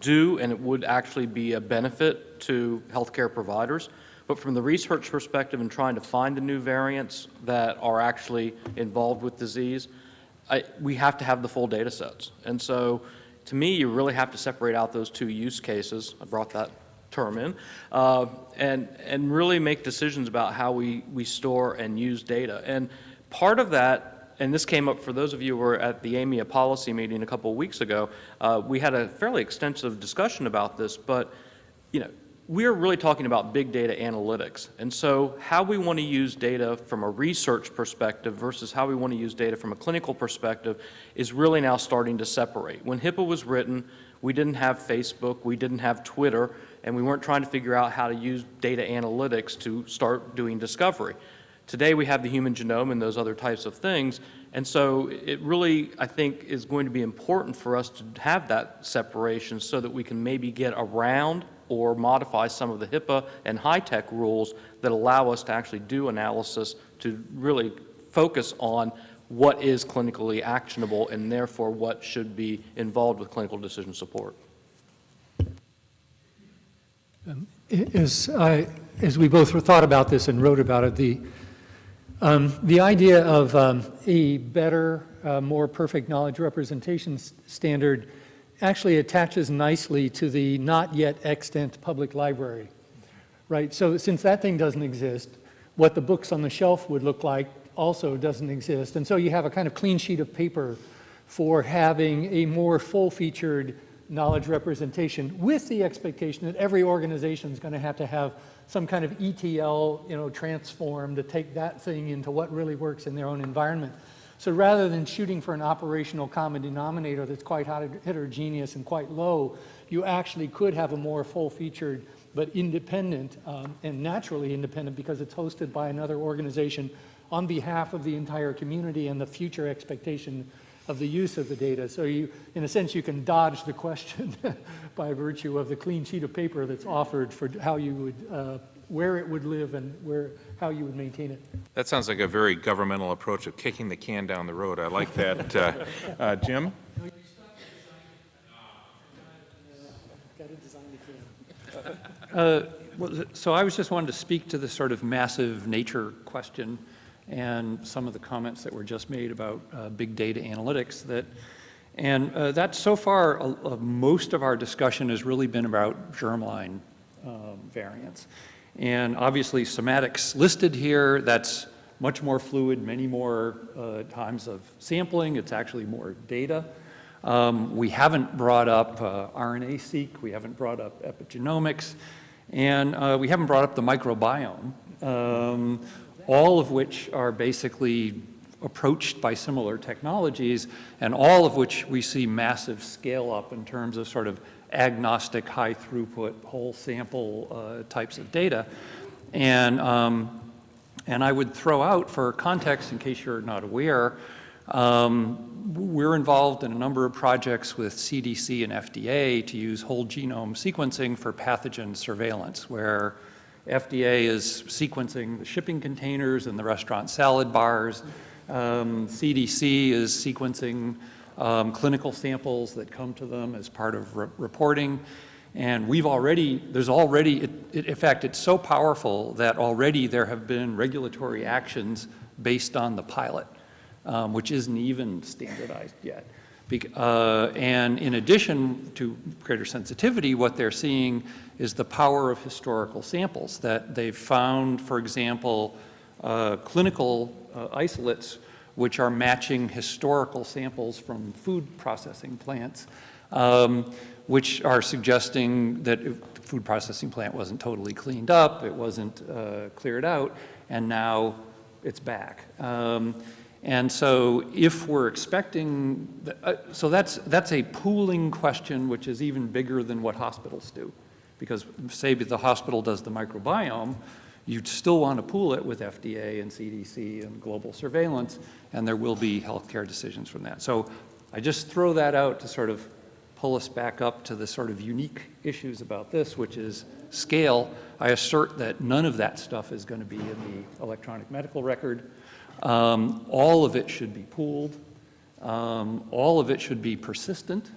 do and it would actually be a benefit to healthcare providers. But from the research perspective and trying to find the new variants that are actually involved with disease, I, we have to have the full data sets. And so to me, you really have to separate out those two use cases. I brought that term in, uh, and, and really make decisions about how we, we store and use data. And part of that, and this came up for those of you who were at the AMIA policy meeting a couple of weeks ago, uh, we had a fairly extensive discussion about this, but you know, we're really talking about big data analytics. And so how we want to use data from a research perspective versus how we want to use data from a clinical perspective is really now starting to separate. When HIPAA was written, we didn't have Facebook, we didn't have Twitter, and we weren't trying to figure out how to use data analytics to start doing discovery. Today we have the human genome and those other types of things, and so it really, I think, is going to be important for us to have that separation so that we can maybe get around or modify some of the HIPAA and HITECH rules that allow us to actually do analysis to really focus on what is clinically actionable and therefore what should be involved with clinical decision support. Um, As, I, as we both thought about this and wrote about it, the, um, the idea of um, a better, uh, more perfect knowledge representation standard actually attaches nicely to the not yet extant public library, right? So since that thing doesn't exist, what the books on the shelf would look like also doesn't exist. And so you have a kind of clean sheet of paper for having a more full-featured knowledge representation with the expectation that every organization is going to have to have some kind of ETL, you know, transform to take that thing into what really works in their own environment. So rather than shooting for an operational common denominator that's quite heterogeneous and quite low, you actually could have a more full-featured but independent um, and naturally independent because it's hosted by another organization on behalf of the entire community and the future expectation of the use of the data. So you, in a sense, you can dodge the question by virtue of the clean sheet of paper that's offered for how you would, uh, where it would live and where, how you would maintain it. That sounds like a very governmental approach of kicking the can down the road. I like that. uh, uh, Jim? Uh, so I was just wanted to speak to the sort of massive nature question and some of the comments that were just made about uh, big data analytics that and uh, that so far uh, uh, most of our discussion has really been about germline um, variants and obviously somatics listed here that's much more fluid many more uh, times of sampling it's actually more data. Um, we haven't brought up uh, RNA-seq, we haven't brought up epigenomics, and uh, we haven't brought up the microbiome, um, all of which are basically approached by similar technologies, and all of which we see massive scale up in terms of sort of agnostic, high throughput, whole sample uh, types of data. And, um, and I would throw out for context, in case you're not aware, um, we're involved in a number of projects with CDC and FDA to use whole genome sequencing for pathogen surveillance, where FDA is sequencing the shipping containers and the restaurant salad bars. Um, CDC is sequencing um, clinical samples that come to them as part of re reporting. And we've already, there's already, it, it, in fact, it's so powerful that already there have been regulatory actions based on the pilot um, which isn't even standardized yet. Be uh, and in addition to greater sensitivity, what they're seeing is the power of historical samples that they've found, for example, uh, clinical uh, isolates which are matching historical samples from food processing plants, um, which are suggesting that the food processing plant wasn't totally cleaned up, it wasn't uh, cleared out, and now it's back. Um, and so if we're expecting, uh, so that's, that's a pooling question which is even bigger than what hospitals do. Because say the hospital does the microbiome, you'd still want to pool it with FDA and CDC and global surveillance, and there will be healthcare decisions from that. So I just throw that out to sort of pull us back up to the sort of unique issues about this, which is scale. I assert that none of that stuff is going to be in the electronic medical record. Um, all of it should be pooled. Um, all of it should be persistent.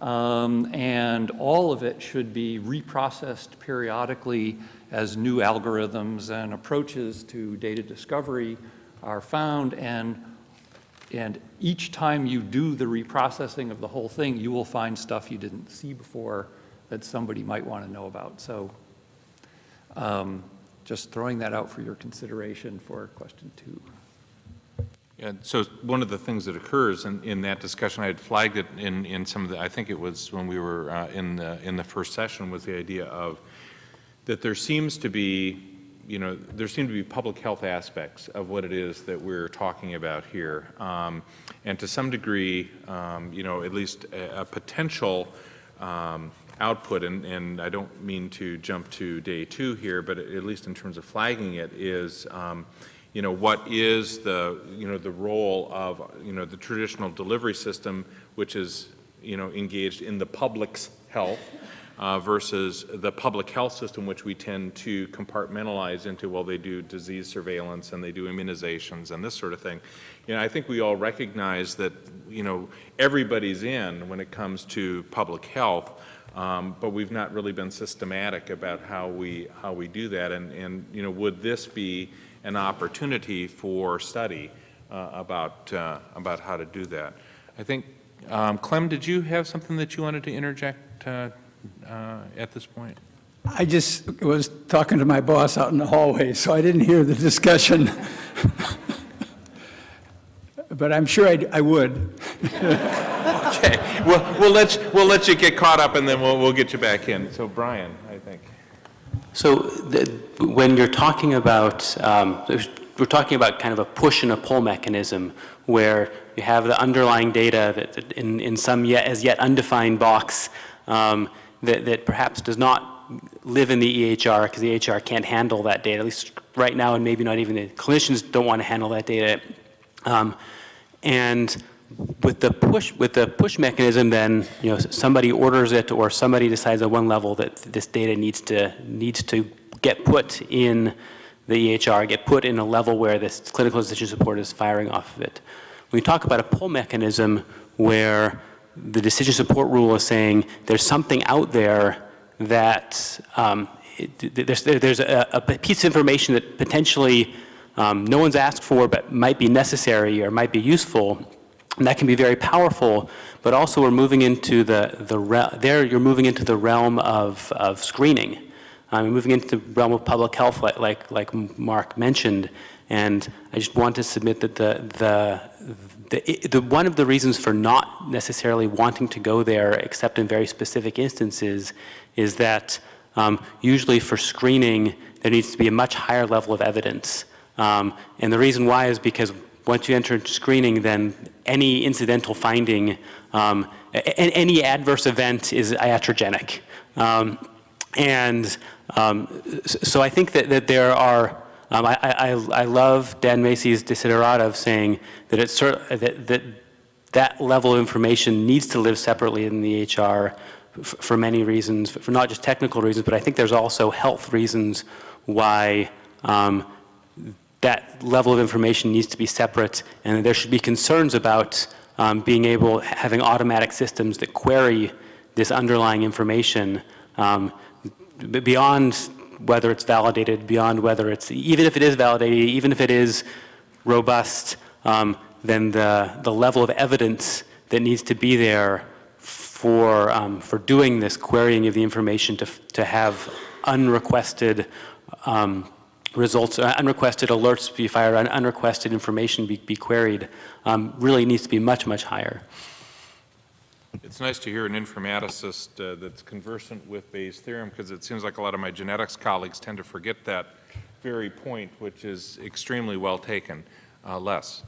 Um, and all of it should be reprocessed periodically as new algorithms and approaches to data discovery are found. And, and each time you do the reprocessing of the whole thing, you will find stuff you didn't see before that somebody might want to know about. So um, just throwing that out for your consideration for question two. And so one of the things that occurs in, in that discussion, I had flagged it in, in some of the, I think it was when we were uh, in, the, in the first session, was the idea of that there seems to be, you know, there seem to be public health aspects of what it is that we're talking about here. Um, and to some degree, um, you know, at least a, a potential um, output, and, and, I don't mean to jump to day two here, but at least in terms of flagging it, is um, you know, what is the, you know, the role of, you know, the traditional delivery system, which is, you know, engaged in the public's health, uh, versus the public health system, which we tend to compartmentalize into, well, they do disease surveillance and they do immunizations and this sort of thing. You know, I think we all recognize that, you know, everybody's in when it comes to public health, um, but we've not really been systematic about how we, how we do that. And, and, you know, would this be an opportunity for study uh, about, uh, about how to do that? I think, um, Clem, did you have something that you wanted to interject uh, at this point? I just was talking to my boss out in the hallway, so I didn't hear the discussion. But I'm sure I'd- I would. Okay, we'll, we'll let, you- we'll let you get caught up and then we'll, we'll get you back in. So Brian, I think. So the, when you're talking about, um, we're talking about kind of a push and a pull mechanism where you have the underlying data that, that in, in some yet, as yet undefined box um, that, that perhaps does not live in the EHR because the EHR can't handle that data, at least right now, and maybe not even the clinicians don't want to handle that data. Um, and with the push with the push mechanism, then you know somebody orders it or somebody decides at one level that this data needs to needs to get put in the EHR, get put in a level where this clinical decision support is firing off of it. We talk about a pull mechanism where the decision support rule is saying there's something out there that um, it, there's, there's a, a piece of information that potentially um, no one's asked for but might be necessary or might be useful, and that can be very powerful, but also we're moving into the, the there you're moving into the realm of, of screening. Um, moving into the realm of public health like, like, like Mark mentioned, and I just want to submit that the, the, the, the, one of the reasons for not necessarily wanting to go there except in very specific instances is that um, usually for screening there needs to be a much higher level of evidence. Um, and the reason why is because once you enter screening, then any incidental finding, um, any adverse event is iatrogenic. Um, and um, so I think that, that there are, um, I, I, I love Dan Masys' desiderata of saying that, it's, that, that that level of information needs to live separately in the EHR for many reasons, for not just technical reasons, but I think there's also health reasons why um, that level of information needs to be separate and there should be concerns about um, being able, having automatic systems that query this underlying information um, beyond whether it's validated, beyond whether it's, even if it is validated, even if it is robust, um, then the, the level of evidence that needs to be there for, um, for doing this querying of the information to, to have unrequested um, results, uh, unrequested alerts be fired, un unrequested information be, be queried, um, really needs to be much, much higher. It's nice to hear an informaticist uh, that's conversant with Bayes' theorem because it seems like a lot of my genetics colleagues tend to forget that very point, which is extremely well taken. Uh, Les.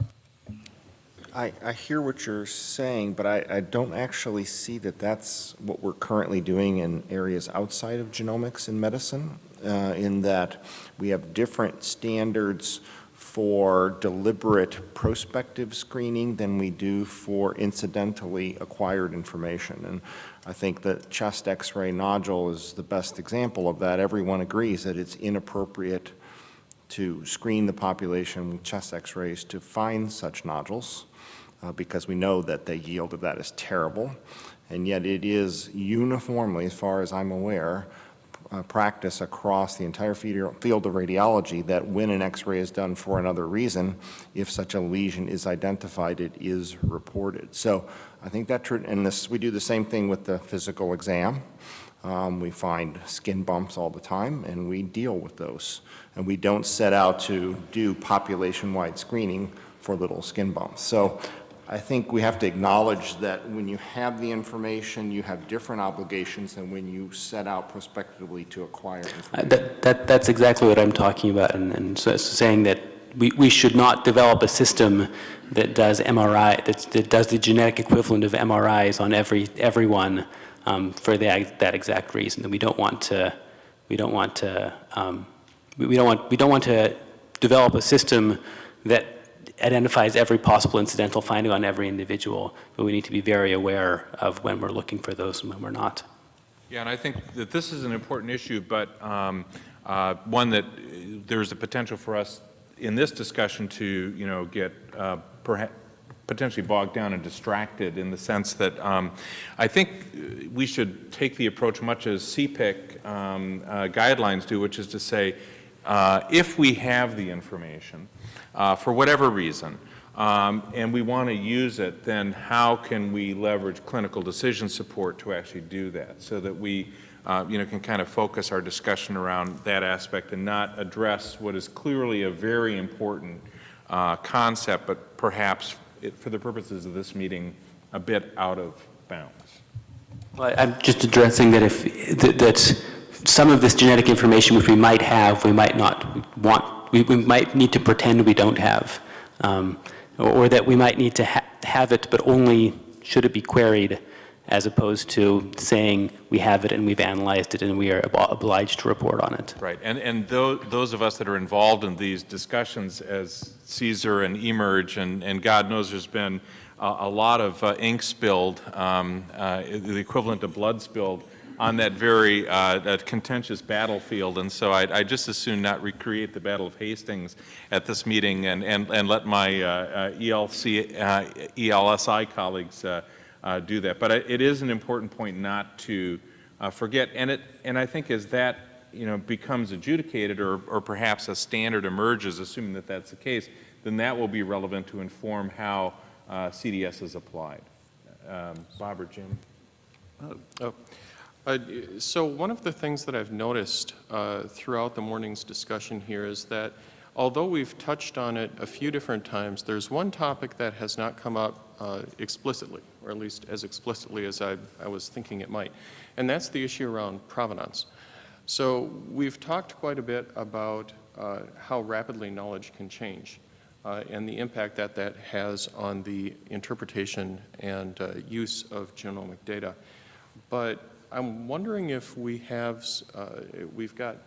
I, I hear what you're saying, but I, I don't actually see that that's what we're currently doing in areas outside of genomics in medicine, uh, in that we have different standards for deliberate prospective screening than we do for incidentally acquired information. And I think that chest x-ray nodule is the best example of that. Everyone agrees that it's inappropriate to screen the population with chest x-rays to find such nodules uh, because we know that the yield of that is terrible. And yet it is uniformly, as far as I'm aware, uh, practice across the entire field of radiology that when an x-ray is done for another reason, if such a lesion is identified, it is reported. So I think that, and this, we do the same thing with the physical exam. Um, we find skin bumps all the time, and we deal with those. And we don't set out to do population-wide screening for little skin bumps. So I think we have to acknowledge that when you have the information, you have different obligations than when you set out prospectively to acquire information. Uh, that, that, that's exactly what I'm talking about, and, and so, so saying that we, we should not develop a system that does MRI, that, that does the genetic equivalent of MRIs on every, everyone um, for the, that exact reason. That we don't want to, we don't want to, um, we, we don't want, we don't want to develop a system that identifies every possible incidental finding on every individual, but we need to be very aware of when we're looking for those and when we're not. Yeah, and I think that this is an important issue, but um, uh, one that uh, there's a potential for us in this discussion to, you know, get uh, potentially bogged down and distracted in the sense that um, I think uh, we should take the approach much as CPIC um, uh, guidelines do, which is to say, uh, if we have the information, uh, for whatever reason, um, and we want to use it, then how can we leverage clinical decision support to actually do that so that we uh, you know, can kind of focus our discussion around that aspect and not address what is clearly a very important uh, concept, but perhaps it, for the purposes of this meeting, a bit out of bounds. Well, I'm just addressing that if that, some of this genetic information which we might have, we might not want, we, we might need to pretend we don't have. Um, or, that we might need to ha have it, but only should it be queried, as opposed to saying we have it and we've analyzed it and we are ob obliged to report on it. Right, and, and those, those of us that are involved in these discussions as CSER and eMERGE, and, and God knows there's been a, a lot of uh, ink spilled, um, uh, the equivalent of blood spilled, on that very uh, contentious battlefield, and so I'd, I'd, just as soon not recreate the Battle of Hastings at this meeting and, and, and let my uh, uh, ELC, uh, ELSI colleagues uh, uh, do that. But it is an important point not to forget, and, it, and I think as that you know, becomes adjudicated or, or perhaps a standard emerges, assuming that that's the case, then that will be relevant to inform how CDS is applied. Um, Bob or Jim? Oh. Uh, so one of the things that I've noticed uh, throughout the morning's discussion here is that although we've touched on it a few different times, there's one topic that has not come up uh, explicitly, or at least as explicitly as I, I, was thinking it might, and that's the issue around provenance. So we've talked quite a bit about uh, how rapidly knowledge can change. Uh, and the impact that that has on the interpretation and uh, use of genomic data. But I'm wondering if we have, uh, we've got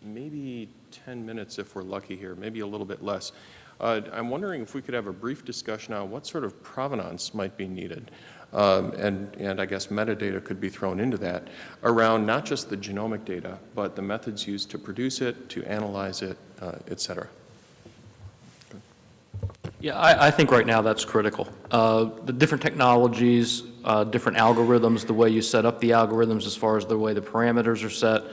maybe 10 minutes if we're lucky here, maybe a little bit less. Uh, I'm wondering if we could have a brief discussion on what sort of provenance might be needed. Um, and, and I guess metadata could be thrown into that around not just the genomic data, but the methods used to produce it, to analyze it, uh, et cetera. Yeah, I, I, think right now that's critical. Uh, the different technologies, uh, different algorithms, the way you set up the algorithms as far as the way the parameters are set,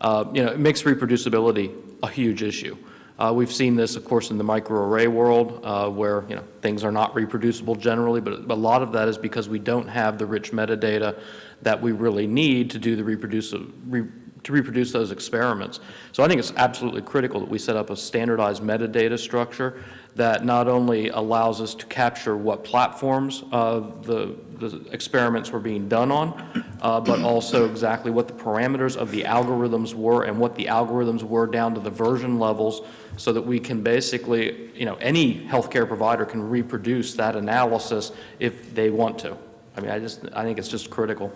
uh, you know, it makes reproducibility a huge issue. Uh, we've seen this, of course, in the microarray world, uh, where you know things are not reproducible generally, but a lot of that is because we don't have the rich metadata that we really need to do the reproduce, re, to reproduce those experiments. So I think it's absolutely critical that we set up a standardized metadata structure that not only allows us to capture what platforms uh, the, the, experiments were being done on, uh, but also exactly what the parameters of the algorithms were and what the algorithms were down to the version levels so that we can basically, you know, any healthcare provider can reproduce that analysis if they want to. I mean, I just, I think it's just critical.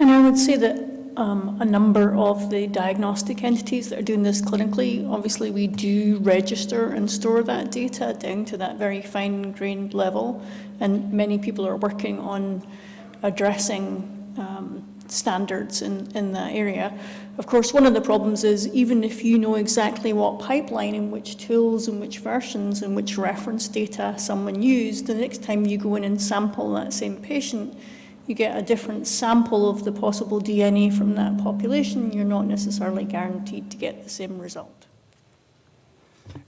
And I would say that um, a number of the diagnostic entities that are doing this clinically, obviously we do register and store that data down to that very fine-grained level, and many people are working on addressing um, standards in, in that area. Of course, one of the problems is even if you know exactly what pipeline and which tools and which versions and which reference data someone used, the next time you go in and sample that same patient, you get a different sample of the possible DNA from that population, you're not necessarily guaranteed to get the same result.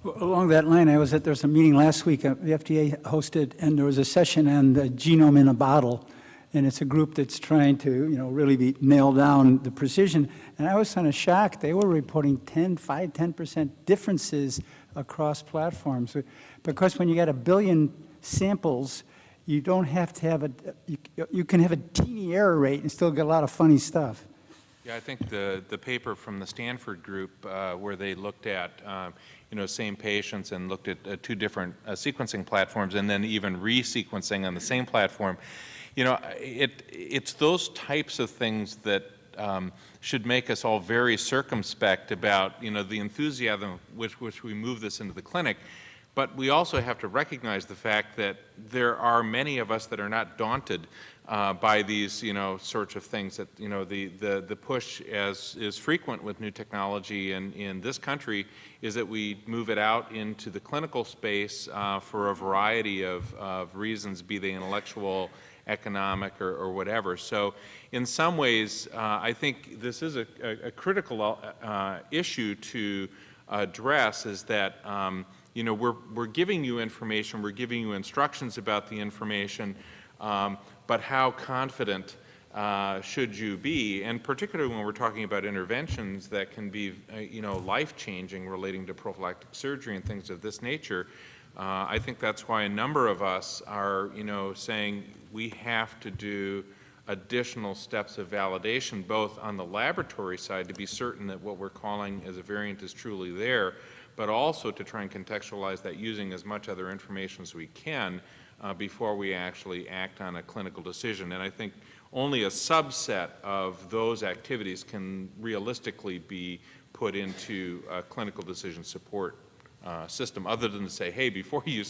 Along that line, I was at, there was a meeting last week, uh, the FDA hosted, and there was a session on the genome in a bottle. And it's a group that's trying to, you know, really be, nail down the precision. And I was kind of shocked. They were reporting 10, 5, 10% differences across platforms. Because when you got a billion samples, you don't have to have a, you, you can have a teeny error rate and still get a lot of funny stuff. Yeah, I think the, the paper from the Stanford group uh, where they looked at, um, you know, same patients and looked at uh, two different uh, sequencing platforms and then even re-sequencing on the same platform, you know, it, it's those types of things that um, should make us all very circumspect about, you know, the enthusiasm with which we move this into the clinic But we also have to recognize the fact that there are many of us that are not daunted uh, by these, you know, sorts of things that, you know, the, the, the push as is frequent with new technology in, in this country is that we move it out into the clinical space uh, for a variety of, of reasons, be they intellectual, economic, or, or whatever. So in some ways, uh, I think this is a, a, a critical uh, issue to address is that um, you know, we're, we're giving you information, we're giving you instructions about the information, um, but how confident uh, should you be? And particularly when we're talking about interventions that can be, uh, you know, life-changing relating to prophylactic surgery and things of this nature, uh, I think that's why a number of us are, you know, saying we have to do additional steps of validation, both on the laboratory side to be certain that what we're calling as a variant is truly there, but also to try and contextualize that using as much other information as we can uh, before we actually act on a clinical decision. And I think only a subset of those activities can realistically be put into a clinical decision support uh, system, other than to say, hey, before you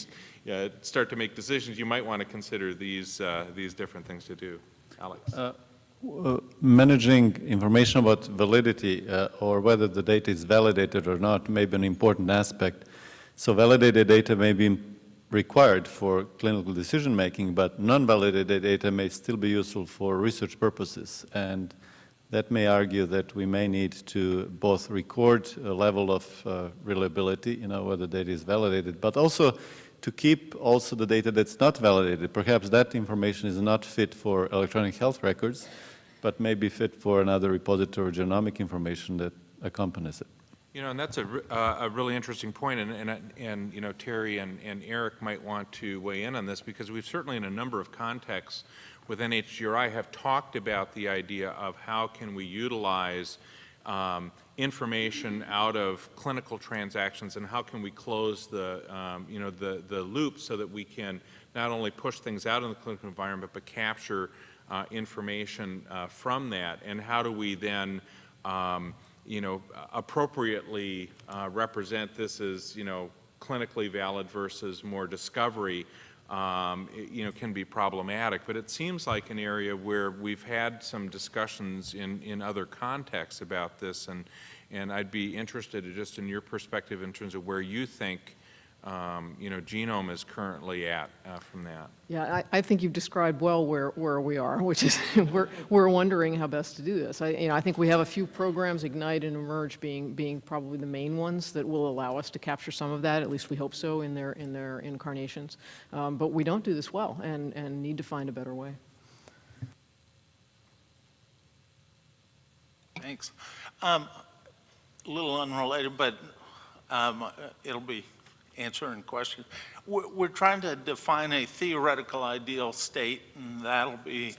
uh, start to make decisions, you might want to consider these, uh, these different things to do. Alex. Uh, managing information about validity uh, or whether the data is validated or not may be an important aspect. So validated data may be required for clinical decision making, but non-validated data may still be useful for research purposes. And that may argue that we may need to both record a level of uh, reliability, you know, whether data is validated, but also to keep also the data that's not validated. Perhaps that information is not fit for electronic health records, but may be fit for another repository of genomic information that accompanies it. You know, and that's a, uh, a really interesting point, and, and, and you know, Terry and, and Eric might want to weigh in on this because we've certainly in a number of contexts with NHGRI have talked about the idea of how can we utilize um, information out of clinical transactions and how can we close the, um, you know, the, the loop so that we can not only push things out in the clinical environment but capture uh, information uh, from that, and how do we then, um, you know, appropriately uh, represent this as, you know, clinically valid versus more discovery, um, it, you know, can be problematic. But it seems like an area where we've had some discussions in, in other contexts about this, and, and I'd be interested just in your perspective in terms of where you think um, you know, genome is currently at uh, from that. Yeah, I, I, think you've described well where, where we are, which is we're, we're wondering how best to do this. I, you know, I think we have a few programs, Ignite and eMERGE being, being probably the main ones that will allow us to capture some of that, at least we hope so in their, in their incarnations. Um, but we don't do this well and, and need to find a better way. Thanks. Um, a little unrelated, but um, it'll be answering questions. We're, trying to define a theoretical ideal state, and that'll be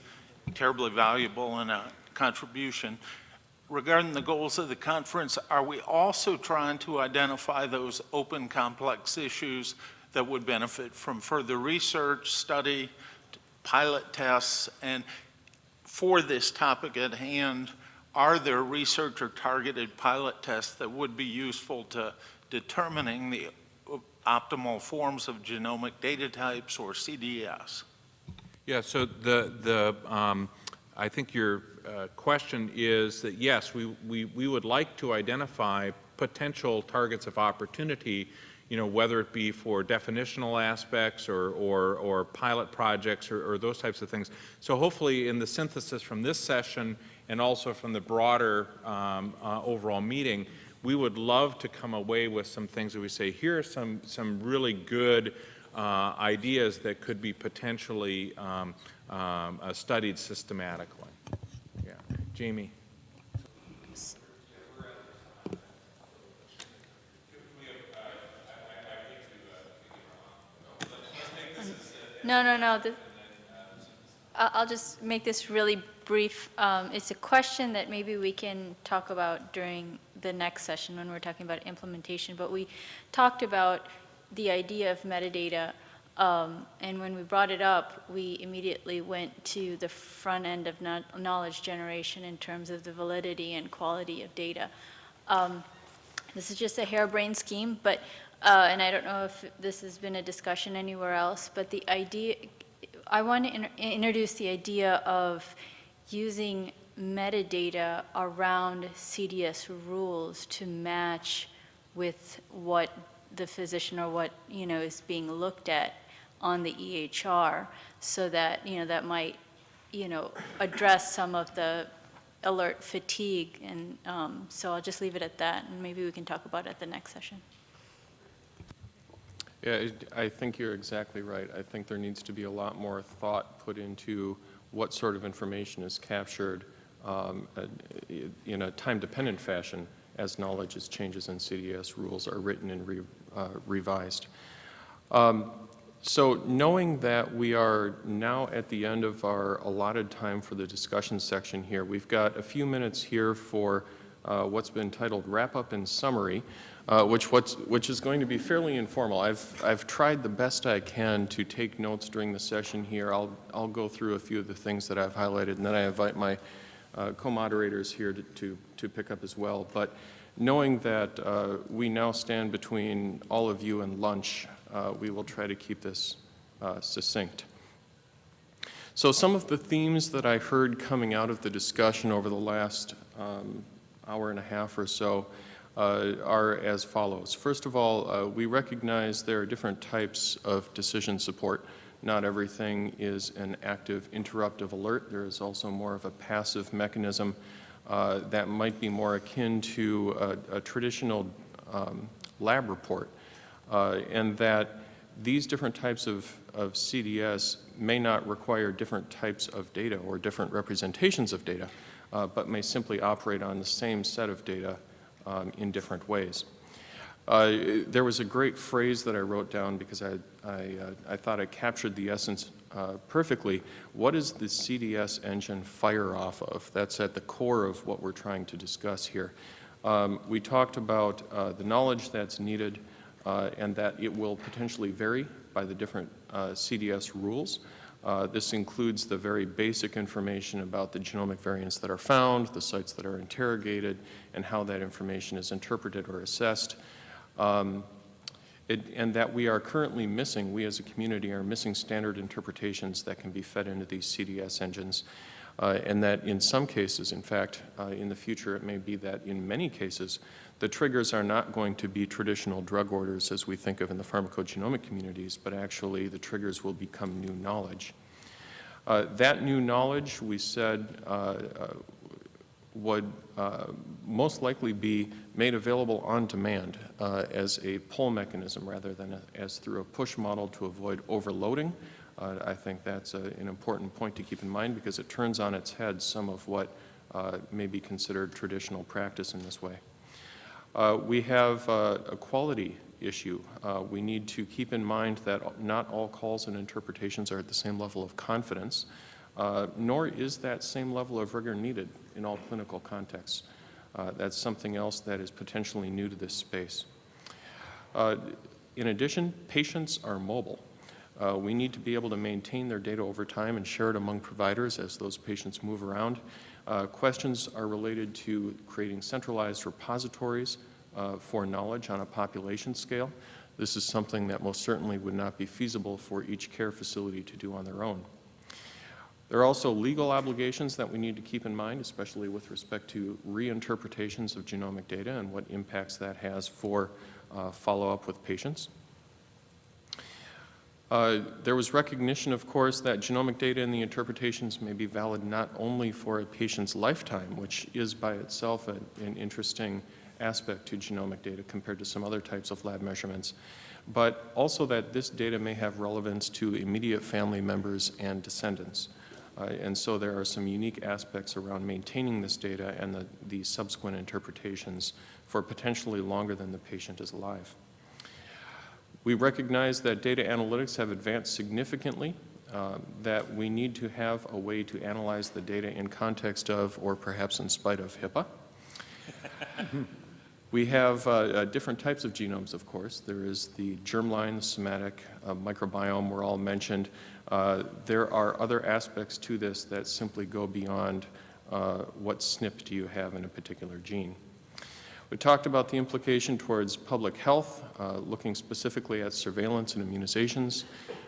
terribly valuable in a contribution. Regarding the goals of the conference, are we also trying to identify those open complex issues that would benefit from further research, study, pilot tests, and for this topic at hand, are there research or targeted pilot tests that would be useful to determining the optimal forms of genomic data types or CDS? Yeah, so the, the um, I think your uh, question is that yes, we, we, we would like to identify potential targets of opportunity, you know, whether it be for definitional aspects or, or, or pilot projects or, or those types of things. So hopefully in the synthesis from this session and also from the broader um, uh, overall meeting, we would love to come away with some things that we say, here are some, some really good uh, ideas that could be potentially um, um, uh, studied systematically. Yeah. Jamie. No, no, no. I'll just make this really brief. Um, it's a question that maybe we can talk about during the next session when we're talking about implementation. But we talked about the idea of metadata, um, and when we brought it up, we immediately went to the front end of knowledge generation in terms of the validity and quality of data. Um, this is just a harebrained scheme, but uh, and I don't know if this has been a discussion anywhere else, but the idea, I want to in- introduce the idea of using metadata around CDS rules to match with what the physician or what, you know, is being looked at on the EHR, so that, you know, that might, you know, address some of the alert fatigue, and um, so I'll just leave it at that, and maybe we can talk about it at the next session. Yeah, I think you're exactly right. I think there needs to be a lot more thought put into what sort of information is captured um, uh, in a time-dependent fashion as knowledge as changes in CDS rules are written and re- uh, revised. Um, So knowing that we are now at the end of our allotted time for the discussion section here, we've got a few minutes here for uh, what's been titled Wrap-Up and Summary, uh, which, which is going to be fairly informal. I've, I've tried the best I can to take notes during the session here. I'll, I'll go through a few of the things that I've highlighted, and then I invite my uh, co-moderators here to, to, to pick up as well. But knowing that uh, we now stand between all of you and lunch, uh, we will try to keep this uh, succinct. So some of the themes that I heard coming out of the discussion over the last um, hour and a half or so uh, are as follows. First of all, uh, we recognize there are different types of decision support. Not everything is an active interruptive alert. There is also more of a passive mechanism uh, that might be more akin to a, a traditional um, lab report, uh, and that these different types of, of CDS may not require different types of data or different representations of data, uh, but may simply operate on the same set of data um, in different ways. Uh, there was a great phrase that I wrote down because I, I, uh, I thought it captured the essence uh, perfectly. What does the CDS engine fire off of? That's at the core of what we're trying to discuss here. Um, we talked about uh, the knowledge that's needed uh, and that it will potentially vary by the different uh, CDS rules. Uh, this includes the very basic information about the genomic variants that are found, the sites that are interrogated, and how that information is interpreted or assessed. Um, it, and that we are currently missing, we as a community are missing standard interpretations that can be fed into these CDS engines. Uh, and that in some cases, in fact, uh, in the future, it may be that in many cases, the triggers are not going to be traditional drug orders as we think of in the pharmacogenomic communities, but actually the triggers will become new knowledge. Uh, that new knowledge, we said, uh, uh, would uh, most likely be made available on demand as a pull mechanism rather than a, as through a push model to avoid overloading. Uh, I think that's a, an important point to keep in mind because it turns on its head some of what may be considered traditional practice in this way. Uh, we have uh, a quality issue. Uh, we need to keep in mind that not all calls and interpretations are at the same level of confidence, uh, nor is that same level of rigor needed in all clinical contexts. Uh, that's something else that is potentially new to this space. Uh, in addition, patients are mobile. We need to be able to maintain their data over time and share it among providers as those patients move around. Uh, questions are related to creating centralized repositories uh, for knowledge on a population scale. This is something that most certainly would not be feasible for each care facility to do on their own. There are also legal obligations that we need to keep in mind, especially with respect to reinterpretations of genomic data and what impacts that has for uh, follow-up with patients. Uh, there was recognition, of course, that genomic data and the interpretations may be valid not only for a patient's lifetime, which is by itself a, an interesting aspect to genomic data compared to some other types of lab measurements, but also that this data may have relevance to immediate family members and descendants. Uh, and so there are some unique aspects around maintaining this data and the, the subsequent interpretations for potentially longer than the patient is alive. We recognize that data analytics have advanced significantly, uh, that we need to have a way to analyze the data in context of, or perhaps in spite of, HIPAA. we have uh, uh, different types of genomes, of course. There is the germline, the somatic, uh, microbiome were all mentioned. Uh, there are other aspects to this that simply go beyond what SNP do you have in a particular gene. We talked about the implication towards public health, uh, looking specifically at surveillance and immunizations.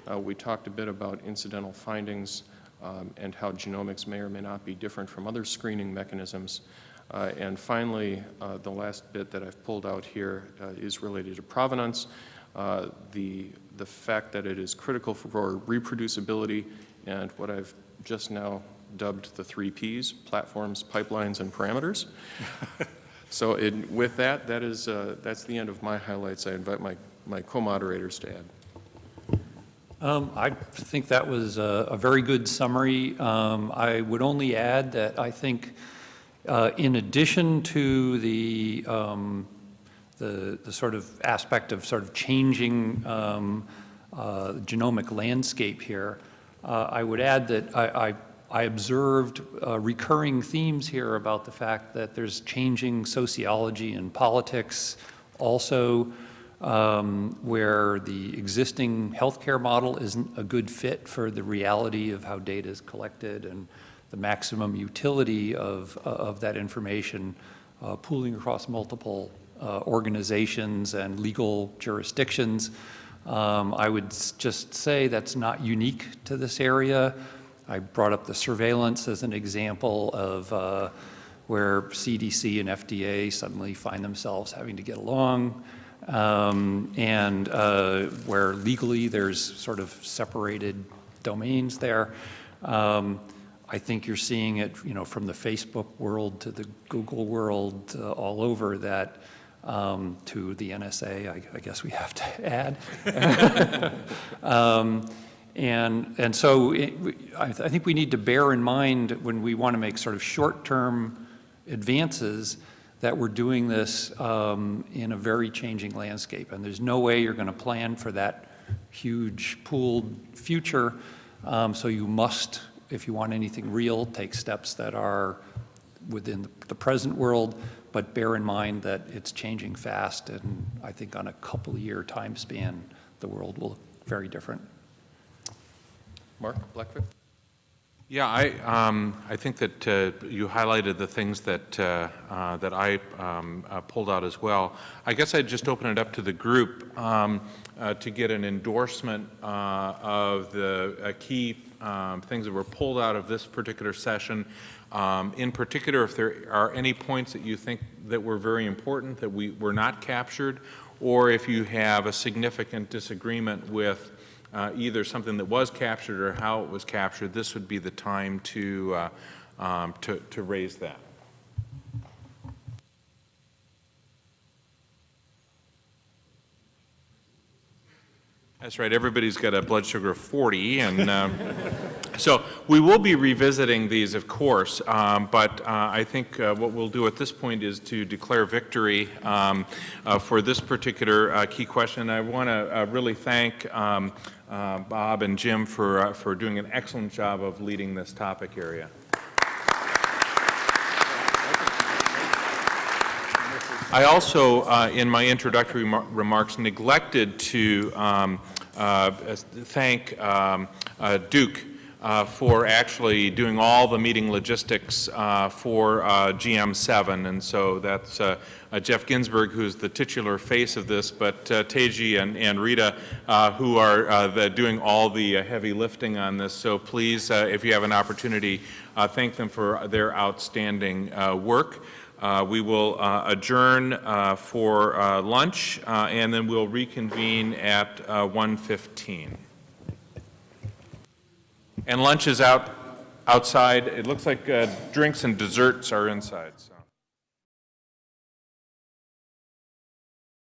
Uh, we talked a bit about incidental findings um, and how genomics may or may not be different from other screening mechanisms. Uh, and finally, uh, the last bit that I've pulled out here uh, is related to provenance. Uh, the, the fact that it is critical for reproducibility and what I've just now dubbed the three Ps, platforms, pipelines, and parameters. so it, with that, that is, uh, that's the end of my highlights. I invite my, my co-moderators to add. Um, I think that was a, a very good summary. Um, I would only add that I think uh, in addition to the, um, the, the, sort of aspect of sort of changing um, uh, genomic landscape here, uh, I would add that I, I, I observed uh, recurring themes here about the fact that there's changing sociology and politics also um, where the existing healthcare model isn't a good fit for the reality of how data is collected and the maximum utility of, uh, of that information uh, pooling across multiple uh, organizations and legal jurisdictions. Um, I would just say that's not unique to this area. I brought up the surveillance as an example of uh, where CDC and FDA suddenly find themselves having to get along um, and uh, where legally there's sort of separated domains there. Um, I think you're seeing it, you know, from the Facebook world to the Google world, uh, all over that um, to the NSA, I, I, guess we have to add. and, and so it, I, th I, think we need to bear in mind when we want to make sort of short-term advances that we're doing this um, in a very changing landscape. And there's no way you're going to plan for that huge pooled future. Um, so you must, if you want anything real, take steps that are within the present world, but bear in mind that it's changing fast. And I think on a couple year time span, the world will look very different. Mark Blackford? Yeah, I, um, I think that uh, you highlighted the things that, uh, uh, that I um, uh, pulled out as well. I guess I'd just open it up to the group um, uh, to get an endorsement uh, of the key um, things that were pulled out of this particular session. Um, in particular, if there are any points that you think that were very important that we were not captured, or if you have a significant disagreement with uh, either something that was captured or how it was captured, this would be the time to, uh, um, to, to raise that. That's right, everybody's got a blood sugar of 40, and um, so we will be revisiting these, of course, um, but uh, I think uh, what we'll do at this point is to declare victory um, uh, for this particular uh, key question. I want to uh, really thank um, uh, Bob and Jim for, uh, for doing an excellent job of leading this topic area. I also, uh, in my introductory remarks, neglected to um, uh, thank um, uh, Duke uh, for actually doing all the meeting logistics uh, for uh, GM7. And so that's uh, uh, Jeff Ginsburg, who's the titular face of this, but uh, Teji and, and Rita, who are the, doing all the heavy lifting on this. So please, if you have an opportunity, thank them for their outstanding work. we will adjourn for lunch, and then we'll reconvene at 1.15. And lunch is out outside. It looks like uh, drinks and desserts are inside.